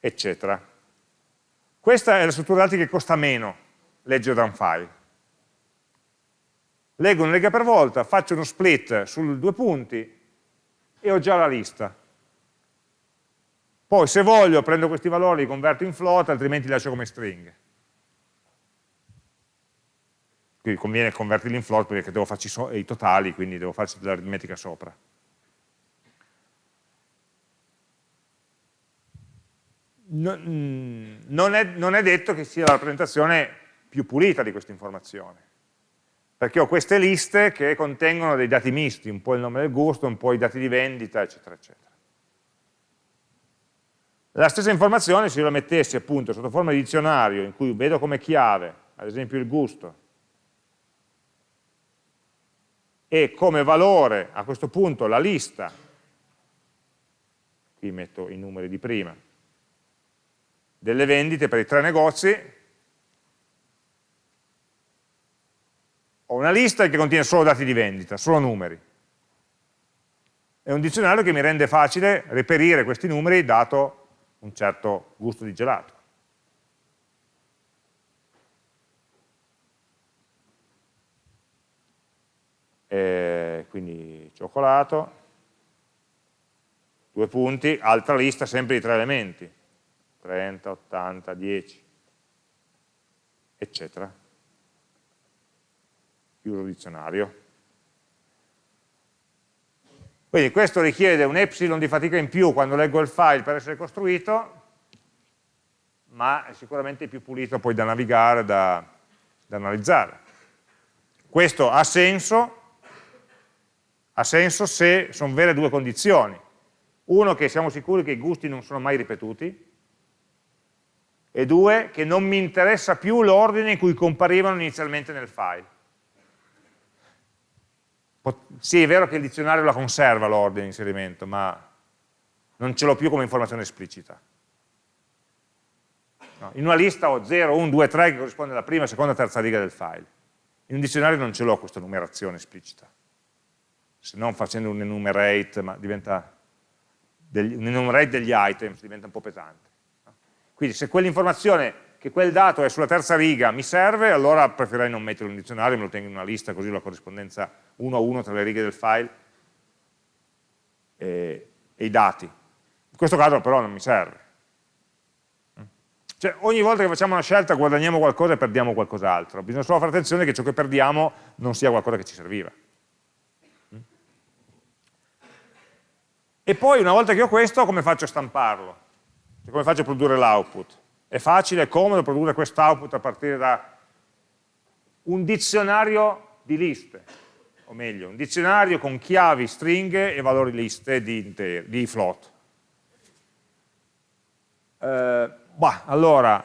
eccetera. Questa è la struttura dati che costa meno leggere da un file. Leggo una lega per volta, faccio uno split su due punti e ho già la lista. Poi se voglio prendo questi valori, li converto in float, altrimenti li lascio come stringhe. Quindi conviene convertirli in float perché devo farci so i totali, quindi devo farci dell'aritmetica sopra. Mm, non è, non è detto che sia la rappresentazione più pulita di questa informazione perché ho queste liste che contengono dei dati misti, un po' il nome del gusto, un po' i dati di vendita, eccetera, eccetera. La stessa informazione se io la mettessi appunto sotto forma di dizionario in cui vedo come chiave, ad esempio il gusto, e come valore a questo punto la lista, qui metto i numeri di prima, delle vendite per i tre negozi, ho una lista che contiene solo dati di vendita, solo numeri. È un dizionario che mi rende facile reperire questi numeri dato un certo gusto di gelato. E quindi cioccolato, due punti, altra lista sempre di tre elementi, 30, 80, 10, eccetera chiuso dizionario. Quindi questo richiede un epsilon di fatica in più quando leggo il file per essere costruito, ma è sicuramente più pulito poi da navigare, da, da analizzare. Questo ha senso, ha senso se sono vere due condizioni. Uno, che siamo sicuri che i gusti non sono mai ripetuti, e due, che non mi interessa più l'ordine in cui comparivano inizialmente nel file. Sì, è vero che il dizionario la conserva l'ordine di inserimento, ma non ce l'ho più come informazione esplicita. No, in una lista ho 0, 1, 2, 3 che corrisponde alla prima, seconda, terza riga del file. In un dizionario non ce l'ho questa numerazione esplicita. Se non facendo un enumerate, ma diventa degli, un enumerate degli items, diventa un po' pesante. Quindi se quell'informazione che quel dato è sulla terza riga mi serve, allora preferirei non metterlo in dizionario, me lo tengo in una lista così la corrispondenza uno a uno tra le righe del file e, e i dati. In questo caso però non mi serve. Cioè, ogni volta che facciamo una scelta guadagniamo qualcosa e perdiamo qualcos'altro. Bisogna solo fare attenzione che ciò che perdiamo non sia qualcosa che ci serviva. E poi una volta che ho questo, come faccio a stamparlo? Cioè, come faccio a produrre l'output? È facile, è comodo produrre quest'output a partire da un dizionario di liste, meglio, un dizionario con chiavi, stringhe e valori liste di, di float. Eh, bah, allora,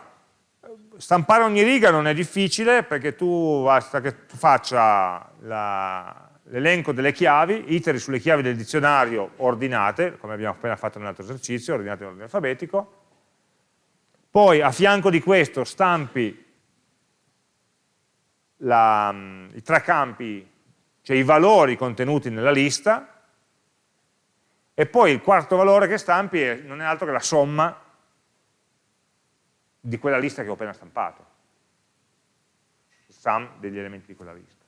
stampare ogni riga non è difficile perché tu basta che tu faccia l'elenco delle chiavi, iteri sulle chiavi del dizionario ordinate, come abbiamo appena fatto nell'altro esercizio, ordinate in ordine alfabetico, poi a fianco di questo stampi la, i tre campi, cioè i valori contenuti nella lista, e poi il quarto valore che stampi non è altro che la somma di quella lista che ho appena stampato, il sum degli elementi di quella lista.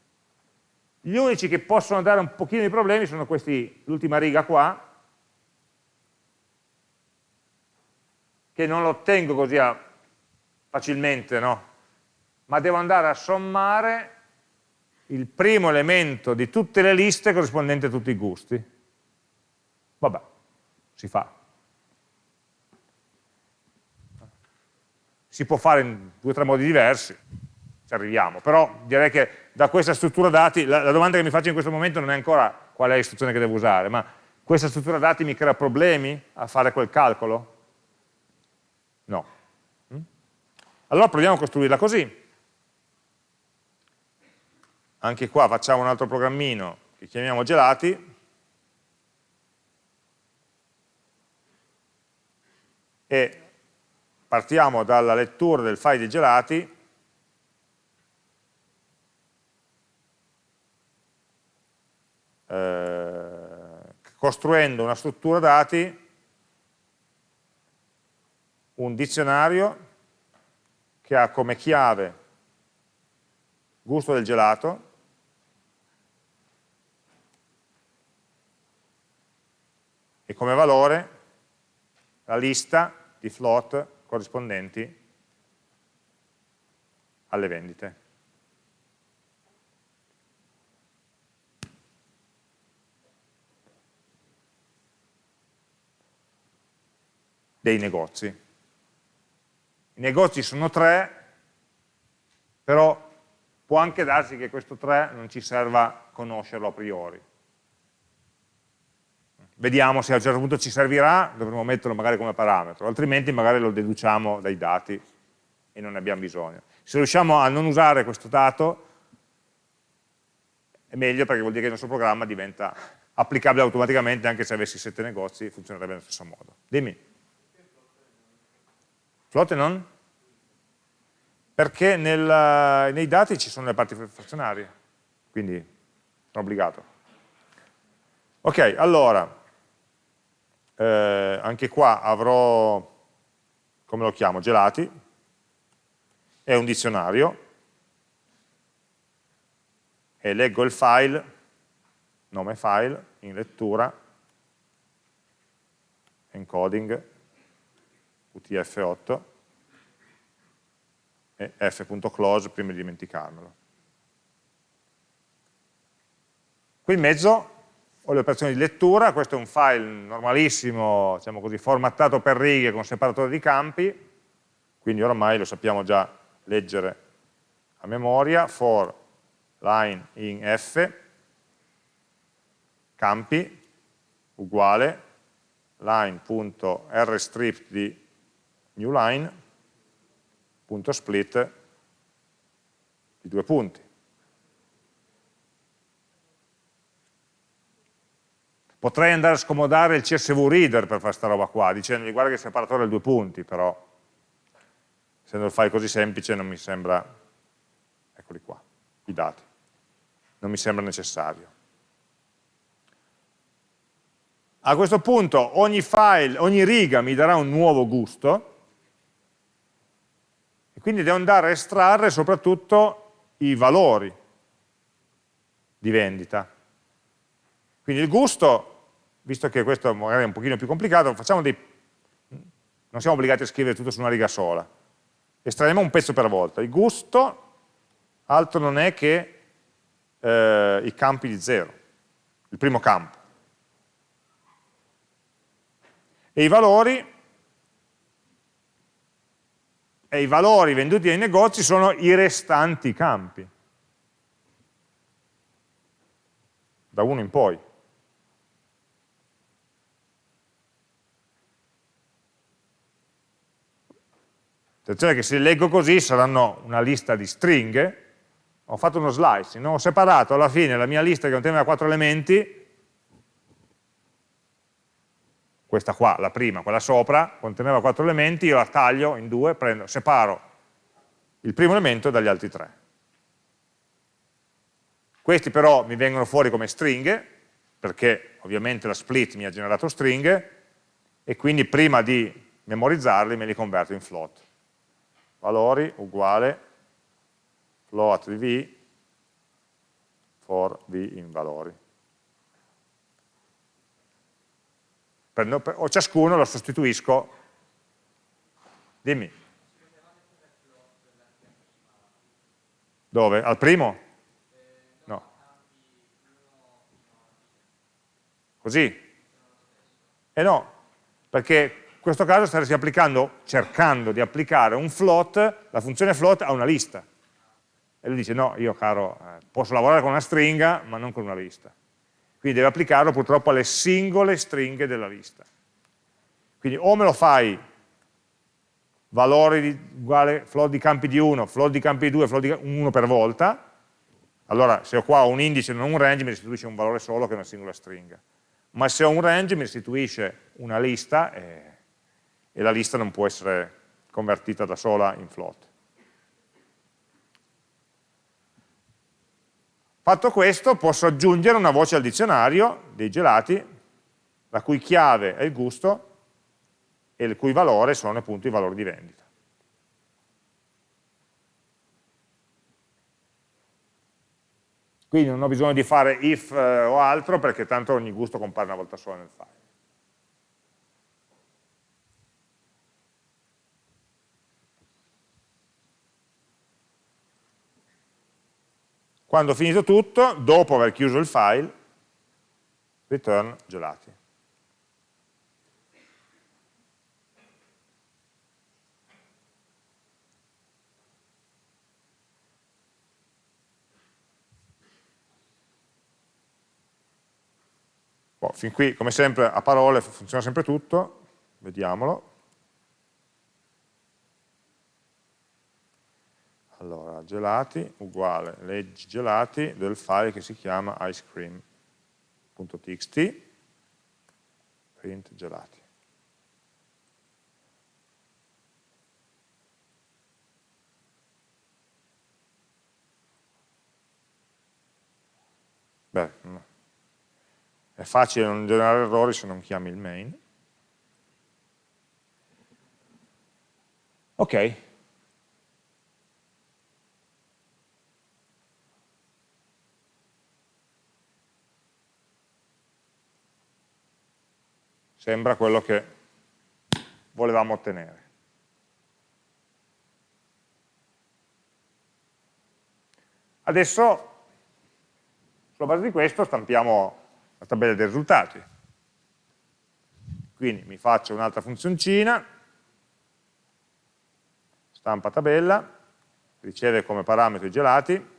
Gli unici che possono dare un pochino di problemi sono questi, l'ultima riga qua, che non lo ottengo così facilmente, no? ma devo andare a sommare il primo elemento di tutte le liste corrispondente a tutti i gusti. Vabbè, si fa. Si può fare in due o tre modi diversi, ci arriviamo, però direi che da questa struttura dati, la, la domanda che mi faccio in questo momento non è ancora qual è l'istruzione che devo usare, ma questa struttura dati mi crea problemi a fare quel calcolo? No. Mm? Allora proviamo a costruirla così. Anche qua facciamo un altro programmino che chiamiamo gelati, e partiamo dalla lettura del file di gelati. Eh, costruendo una struttura dati un dizionario che ha come chiave gusto del gelato e come valore la lista di float corrispondenti alle vendite. dei negozi. I negozi sono tre, però può anche darsi che questo tre non ci serva conoscerlo a priori. Vediamo se a un certo punto ci servirà, dovremo metterlo magari come parametro, altrimenti magari lo deduciamo dai dati e non ne abbiamo bisogno. Se riusciamo a non usare questo dato, è meglio perché vuol dire che il nostro programma diventa applicabile automaticamente anche se avessi sette negozi, funzionerebbe nello stesso modo. Dimmi. Flotte non? Perché nel, nei dati ci sono le parti frazionarie, quindi sono obbligato. Ok, allora, eh, anche qua avrò, come lo chiamo, gelati, è un dizionario, e leggo il file, nome file, in lettura, encoding, UTF-8, e f.close prima di dimenticarmelo. Qui in mezzo ho le operazioni di lettura, questo è un file normalissimo, diciamo così, formattato per righe con separatore di campi, quindi ormai lo sappiamo già leggere a memoria, for line in f, campi, uguale, line.rstrip di new line, punto split di due punti. Potrei andare a scomodare il CSV Reader per fare questa roba qua, dicendogli guarda che il separatore ha due punti, però essendo il file così semplice non mi sembra, eccoli qua, i dati, non mi sembra necessario. A questo punto ogni file, ogni riga mi darà un nuovo gusto, e quindi devo andare a estrarre soprattutto i valori di vendita. Quindi il gusto visto che questo magari è un pochino più complicato, dei, non siamo obbligati a scrivere tutto su una riga sola. Estraiamo un pezzo per volta. Il gusto altro non è che eh, i campi di zero, il primo campo. E i valori, e i valori venduti nei negozi sono i restanti campi, da uno in poi. Attenzione che se leggo così saranno una lista di stringhe, ho fatto uno slicing, ho separato alla fine la mia lista che conteneva quattro elementi, questa qua, la prima, quella sopra, conteneva quattro elementi, io la taglio in due, prendo, separo il primo elemento dagli altri tre. Questi però mi vengono fuori come stringhe, perché ovviamente la split mi ha generato stringhe, e quindi prima di memorizzarli me li converto in float valori uguale float di v for v in valori. O ciascuno lo sostituisco, dimmi. Dove? Al primo? No. Così? Eh no, perché in questo caso staresti applicando, cercando di applicare un float, la funzione float a una lista. E lui dice no, io caro, eh, posso lavorare con una stringa ma non con una lista. Quindi deve applicarlo purtroppo alle singole stringhe della lista. Quindi o me lo fai valori di, uguale float di campi di 1, float di campi di 2, float di 1 per volta, allora se ho qua un indice e non un range mi restituisce un valore solo che è una singola stringa. Ma se ho un range mi restituisce una lista e, e la lista non può essere convertita da sola in float. Fatto questo posso aggiungere una voce al dizionario dei gelati la cui chiave è il gusto e il cui valore sono appunto i valori di vendita. Quindi non ho bisogno di fare if eh, o altro perché tanto ogni gusto compare una volta sola nel file. Quando ho finito tutto, dopo aver chiuso il file, return gelati. Boh, fin qui, come sempre, a parole funziona sempre tutto, vediamolo. Allora, gelati uguale leggi gelati del file che si chiama icecream.txt print gelati. Beh, è facile non generare errori se non chiami il main. Ok, sembra quello che volevamo ottenere. Adesso, sulla base di questo, stampiamo la tabella dei risultati. Quindi mi faccio un'altra funzioncina, stampa tabella, riceve come parametro i gelati,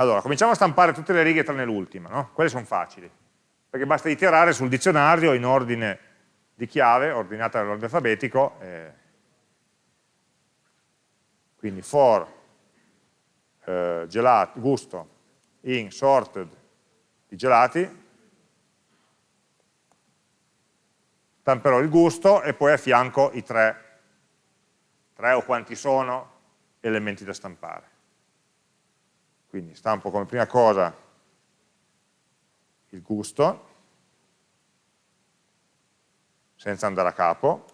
Allora, cominciamo a stampare tutte le righe tranne l'ultima, no? Quelle sono facili, perché basta iterare sul dizionario in ordine di chiave, ordinata nell'ordine alfabetico, eh, quindi for eh, gelato, gusto in sorted di gelati, stamperò il gusto e poi a fianco i tre, tre o quanti sono elementi da stampare. Quindi stampo come prima cosa il gusto, senza andare a capo,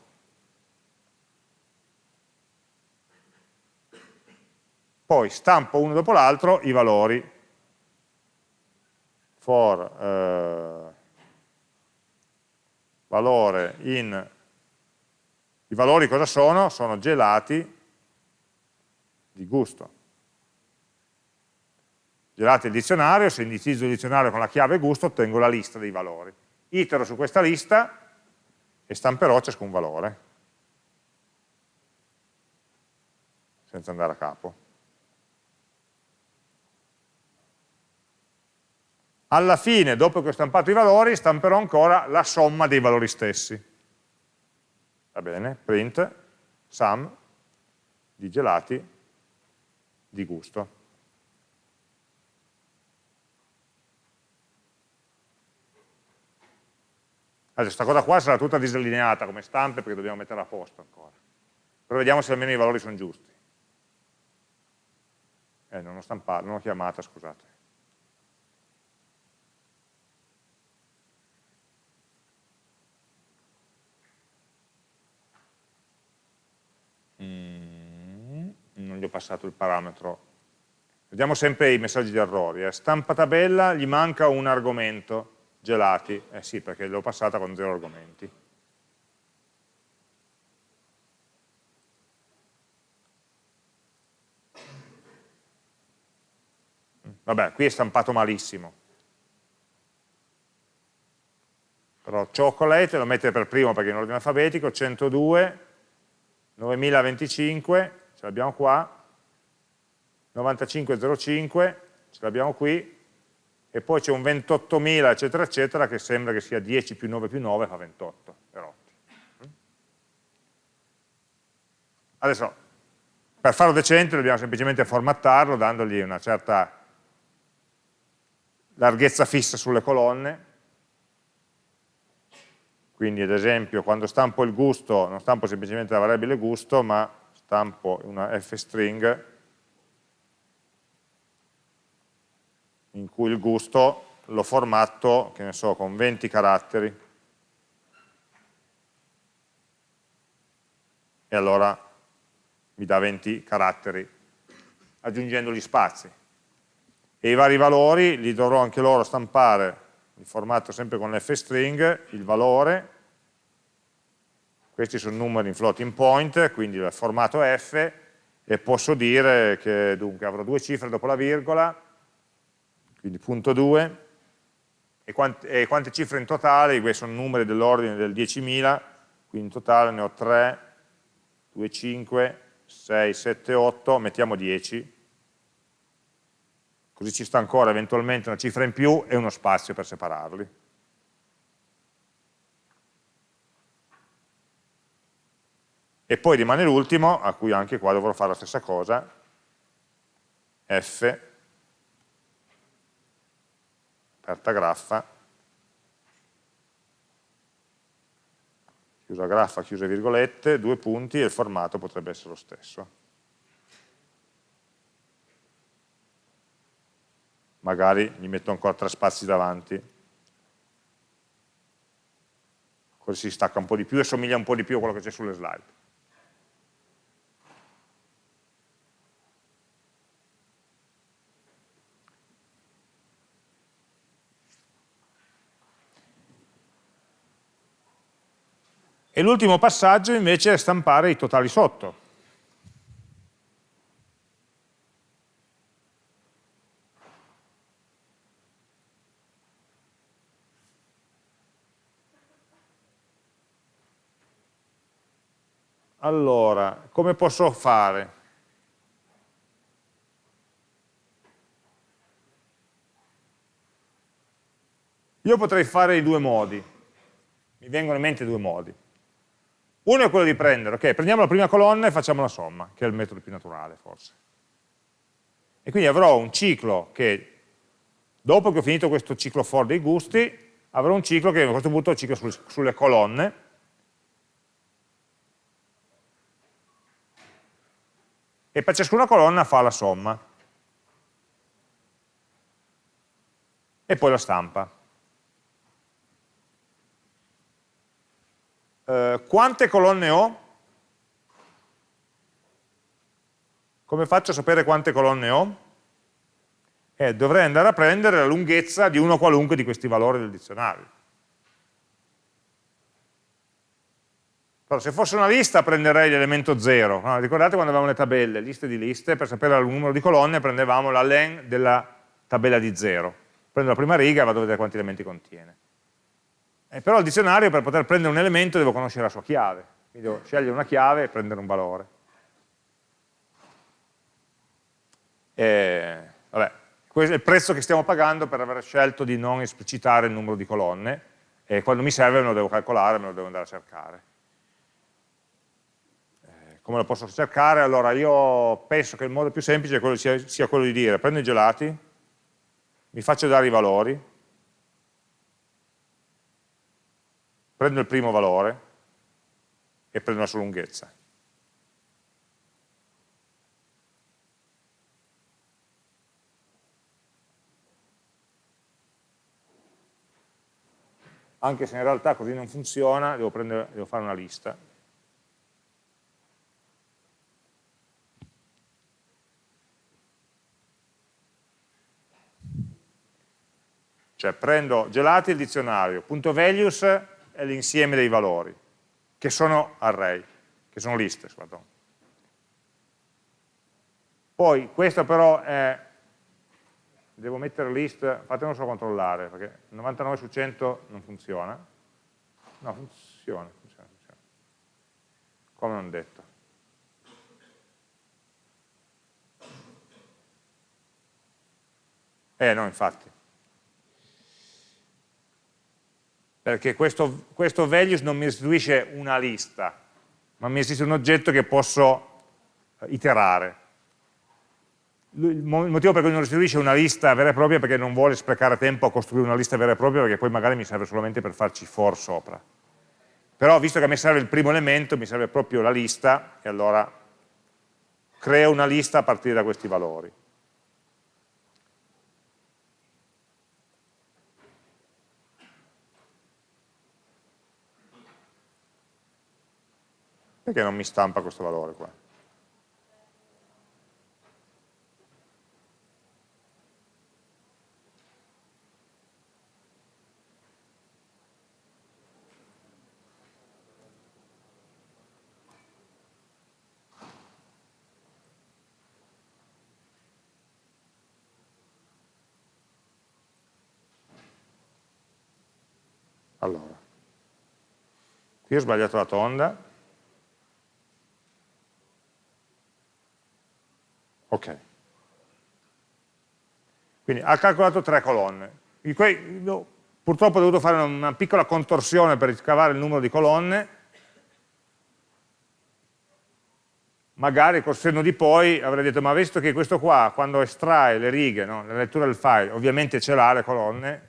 poi stampo uno dopo l'altro i valori. For eh, valore in i valori cosa sono? Sono gelati di gusto gelati il dizionario, se indicizzo il dizionario con la chiave gusto ottengo la lista dei valori. Itero su questa lista e stamperò ciascun valore, senza andare a capo. Alla fine, dopo che ho stampato i valori, stamperò ancora la somma dei valori stessi. Va bene? Print sum di gelati di gusto. Adesso questa cosa qua sarà tutta disallineata come stampe perché dobbiamo metterla a posto ancora. Però vediamo se almeno i valori sono giusti. Eh, non ho stampato, non ho chiamata, scusate. Mm, non gli ho passato il parametro. Vediamo sempre i messaggi di errori. Eh. Stampa tabella, gli manca un argomento gelati, eh sì perché l'ho passata con zero argomenti. Vabbè, qui è stampato malissimo. Però chocolate lo mette per primo perché è in ordine alfabetico, 102, 9025, ce l'abbiamo qua, 9505, ce l'abbiamo qui, e poi c'è un 28.000 eccetera eccetera che sembra che sia 10 più 9 più 9 fa 28 erotti. Adesso, per farlo decente dobbiamo semplicemente formattarlo dandogli una certa larghezza fissa sulle colonne, quindi ad esempio quando stampo il gusto non stampo semplicemente la variabile gusto ma stampo una f-string in cui il gusto lo formatto, che ne so, con 20 caratteri. E allora mi dà 20 caratteri aggiungendo gli spazi. E i vari valori li dovrò anche loro stampare in formato sempre con l'f-string, il valore, questi sono numeri in floating point, quindi il formato f, e posso dire che dunque avrò due cifre dopo la virgola, quindi punto 2, e, quant e quante cifre in totale, questi sono numeri dell'ordine del 10.000, quindi in totale ne ho 3, 2, 5, 6, 7, 8, mettiamo 10, così ci sta ancora eventualmente una cifra in più e uno spazio per separarli. E poi rimane l'ultimo, a cui anche qua dovrò fare la stessa cosa, f, aperta graffa, chiusa graffa, chiuse virgolette, due punti e il formato potrebbe essere lo stesso. magari gli metto ancora tre spazi davanti, così si stacca un po' di più e somiglia un po' di più a quello che c'è sulle slide. E l'ultimo passaggio invece è stampare i totali sotto. Allora, come posso fare? Io potrei fare i due modi, mi vengono in mente due modi. Uno è quello di prendere, ok, prendiamo la prima colonna e facciamo la somma, che è il metodo più naturale forse. E quindi avrò un ciclo che, dopo che ho finito questo ciclo for dei gusti, avrò un ciclo che a questo punto è un ciclo sulle colonne, e per ciascuna colonna fa la somma. E poi la stampa. Eh, quante colonne ho? Come faccio a sapere quante colonne ho? Eh, dovrei andare a prendere la lunghezza di uno qualunque di questi valori del dizionario. Però se fosse una lista prenderei l'elemento 0. No? Ricordate quando avevamo le tabelle, liste di liste, per sapere il numero di colonne prendevamo la len della tabella di 0. Prendo la prima riga e vado a vedere quanti elementi contiene. Eh, però il dizionario per poter prendere un elemento devo conoscere la sua chiave. Quindi devo scegliere una chiave e prendere un valore. E, vabbè, questo è il prezzo che stiamo pagando per aver scelto di non esplicitare il numero di colonne e quando mi serve me lo devo calcolare, me lo devo andare a cercare come lo posso cercare? Allora io penso che il modo più semplice sia quello di dire prendo i gelati, mi faccio dare i valori, prendo il primo valore e prendo la sua lunghezza. Anche se in realtà così non funziona, devo, prendere, devo fare una lista. Cioè prendo gelati il dizionario, punto values è l'insieme dei valori, che sono array, che sono liste, pardon. Poi questo però è, devo mettere list, fatemelo solo controllare, perché 99 su 100 non funziona. No, funziona, funziona, funziona. Come non detto. Eh no, infatti. Perché questo, questo values non mi restituisce una lista, ma mi restituisce un oggetto che posso iterare. Il motivo per cui non restituisce una lista vera e propria è perché non vuole sprecare tempo a costruire una lista vera e propria perché poi magari mi serve solamente per farci for sopra. Però visto che a me serve il primo elemento, mi serve proprio la lista e allora creo una lista a partire da questi valori. Perché non mi stampa questo valore qua? Allora, qui ho sbagliato la tonda, Ok. Quindi ha calcolato tre colonne. purtroppo ho dovuto fare una piccola contorsione per ricavare il numero di colonne, magari col senno di poi avrei detto, ma visto che questo qua, quando estrae le righe, no, la lettura del file, ovviamente ce l'ha le colonne,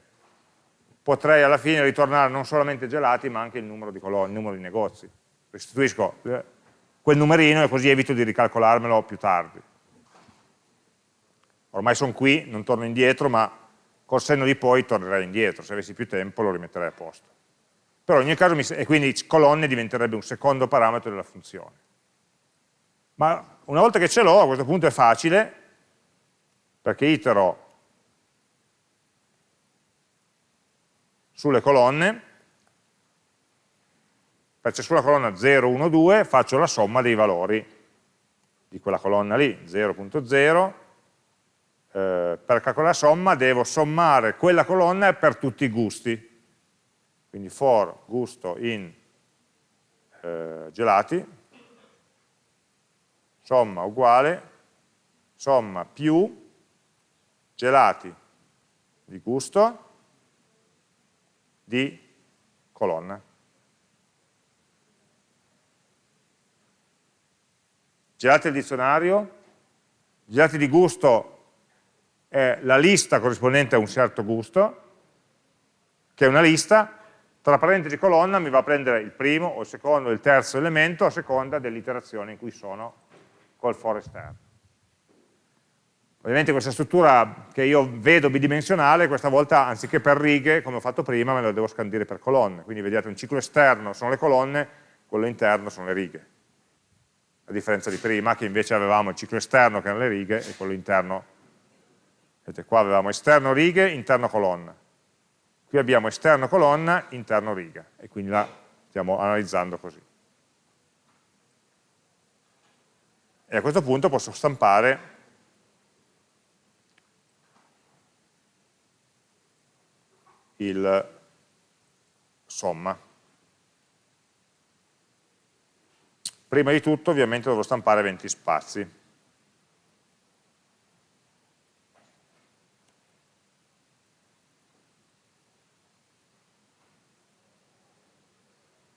potrei alla fine ritornare non solamente gelati, ma anche il numero di colonne, il numero di negozi. Restituisco eh, quel numerino e così evito di ricalcolarmelo più tardi ormai sono qui, non torno indietro, ma col senno di poi tornerei indietro, se avessi più tempo lo rimetterei a posto. Però in ogni caso, mi, e quindi colonne diventerebbe un secondo parametro della funzione. Ma una volta che ce l'ho, a questo punto è facile, perché itero sulle colonne, per ciascuna colonna 0, 1, 2, faccio la somma dei valori di quella colonna lì, 0.0, eh, per calcolare la somma devo sommare quella colonna per tutti i gusti. Quindi for gusto in eh, gelati, somma uguale, somma più gelati di gusto di colonna. Gelati del dizionario, gelati di gusto è la lista corrispondente a un certo gusto, che è una lista, tra parentesi colonna mi va a prendere il primo o il secondo o il terzo elemento a seconda dell'iterazione in cui sono col for esterno. Ovviamente questa struttura che io vedo bidimensionale, questa volta anziché per righe, come ho fatto prima, me la devo scandire per colonne. Quindi vedete un ciclo esterno sono le colonne, quello interno sono le righe. A differenza di prima, che invece avevamo il ciclo esterno che erano le righe e quello interno Vedete, qua avevamo esterno righe, interno colonna. Qui abbiamo esterno colonna, interno riga, e quindi la stiamo analizzando così. E a questo punto posso stampare il somma. Prima di tutto ovviamente dovrò stampare 20 spazi.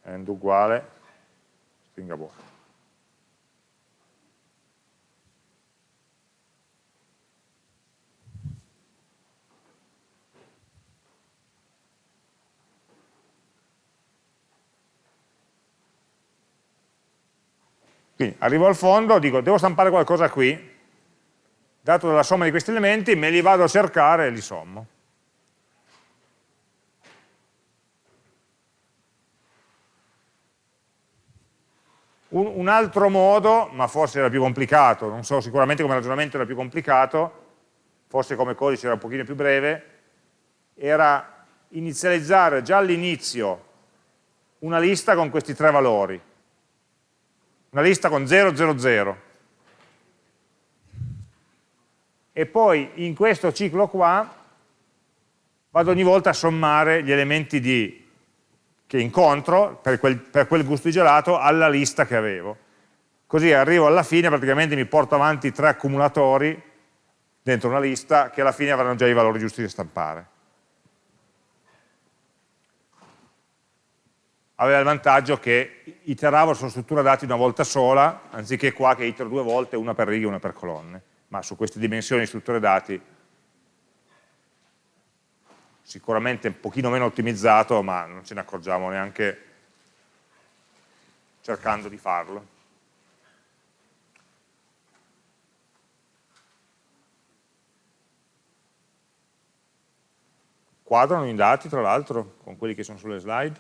End uguale stringa vuota. Quindi arrivo al fondo, dico devo stampare qualcosa qui, dato dalla somma di questi elementi, me li vado a cercare e li sommo. Un, un, altro modo, ma forse era più complicato, non so, sicuramente come ragionamento era più complicato, forse come codice era un pochino più breve, era inizializzare già all'inizio una lista con questi tre valori, una lista con 000, e poi in questo ciclo qua vado ogni volta a sommare gli elementi di che incontro per quel, per quel gusto di gelato alla lista che avevo. Così arrivo alla fine, praticamente mi porto avanti tre accumulatori dentro una lista che alla fine avranno già i valori giusti da stampare. aveva il vantaggio che iteravo sulla struttura dati una volta sola, anziché qua che itero due volte, una per righe e una per colonne. Ma su queste dimensioni di strutture dati sicuramente un pochino meno ottimizzato, ma non ce ne accorgiamo neanche cercando di farlo. Quadrano i dati, tra l'altro, con quelli che sono sulle slide.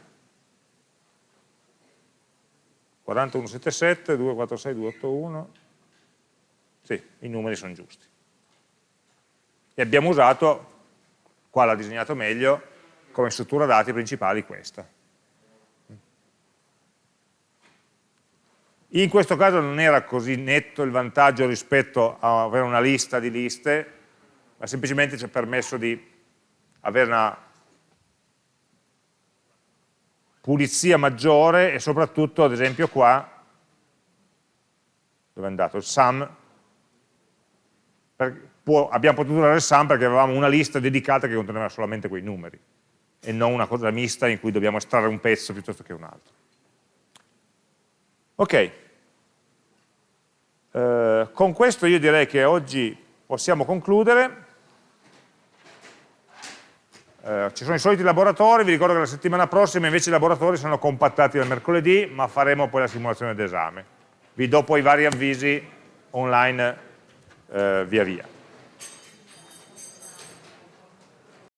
4177, 246, 281. Sì, i numeri sono giusti. E abbiamo usato, qua l'ha disegnato meglio, come struttura dati principali questa. In questo caso non era così netto il vantaggio rispetto a avere una lista di liste, ma semplicemente ci ha permesso di avere una pulizia maggiore e soprattutto, ad esempio qua, dove è andato il sum, può, abbiamo potuto usare il sum perché avevamo una lista dedicata che conteneva solamente quei numeri e non una cosa mista in cui dobbiamo estrarre un pezzo piuttosto che un altro. Ok, eh, con questo io direi che oggi possiamo concludere. Eh, ci sono i soliti laboratori, vi ricordo che la settimana prossima invece i laboratori sono compattati dal mercoledì, ma faremo poi la simulazione d'esame. Vi do poi vari avvisi online eh, via via.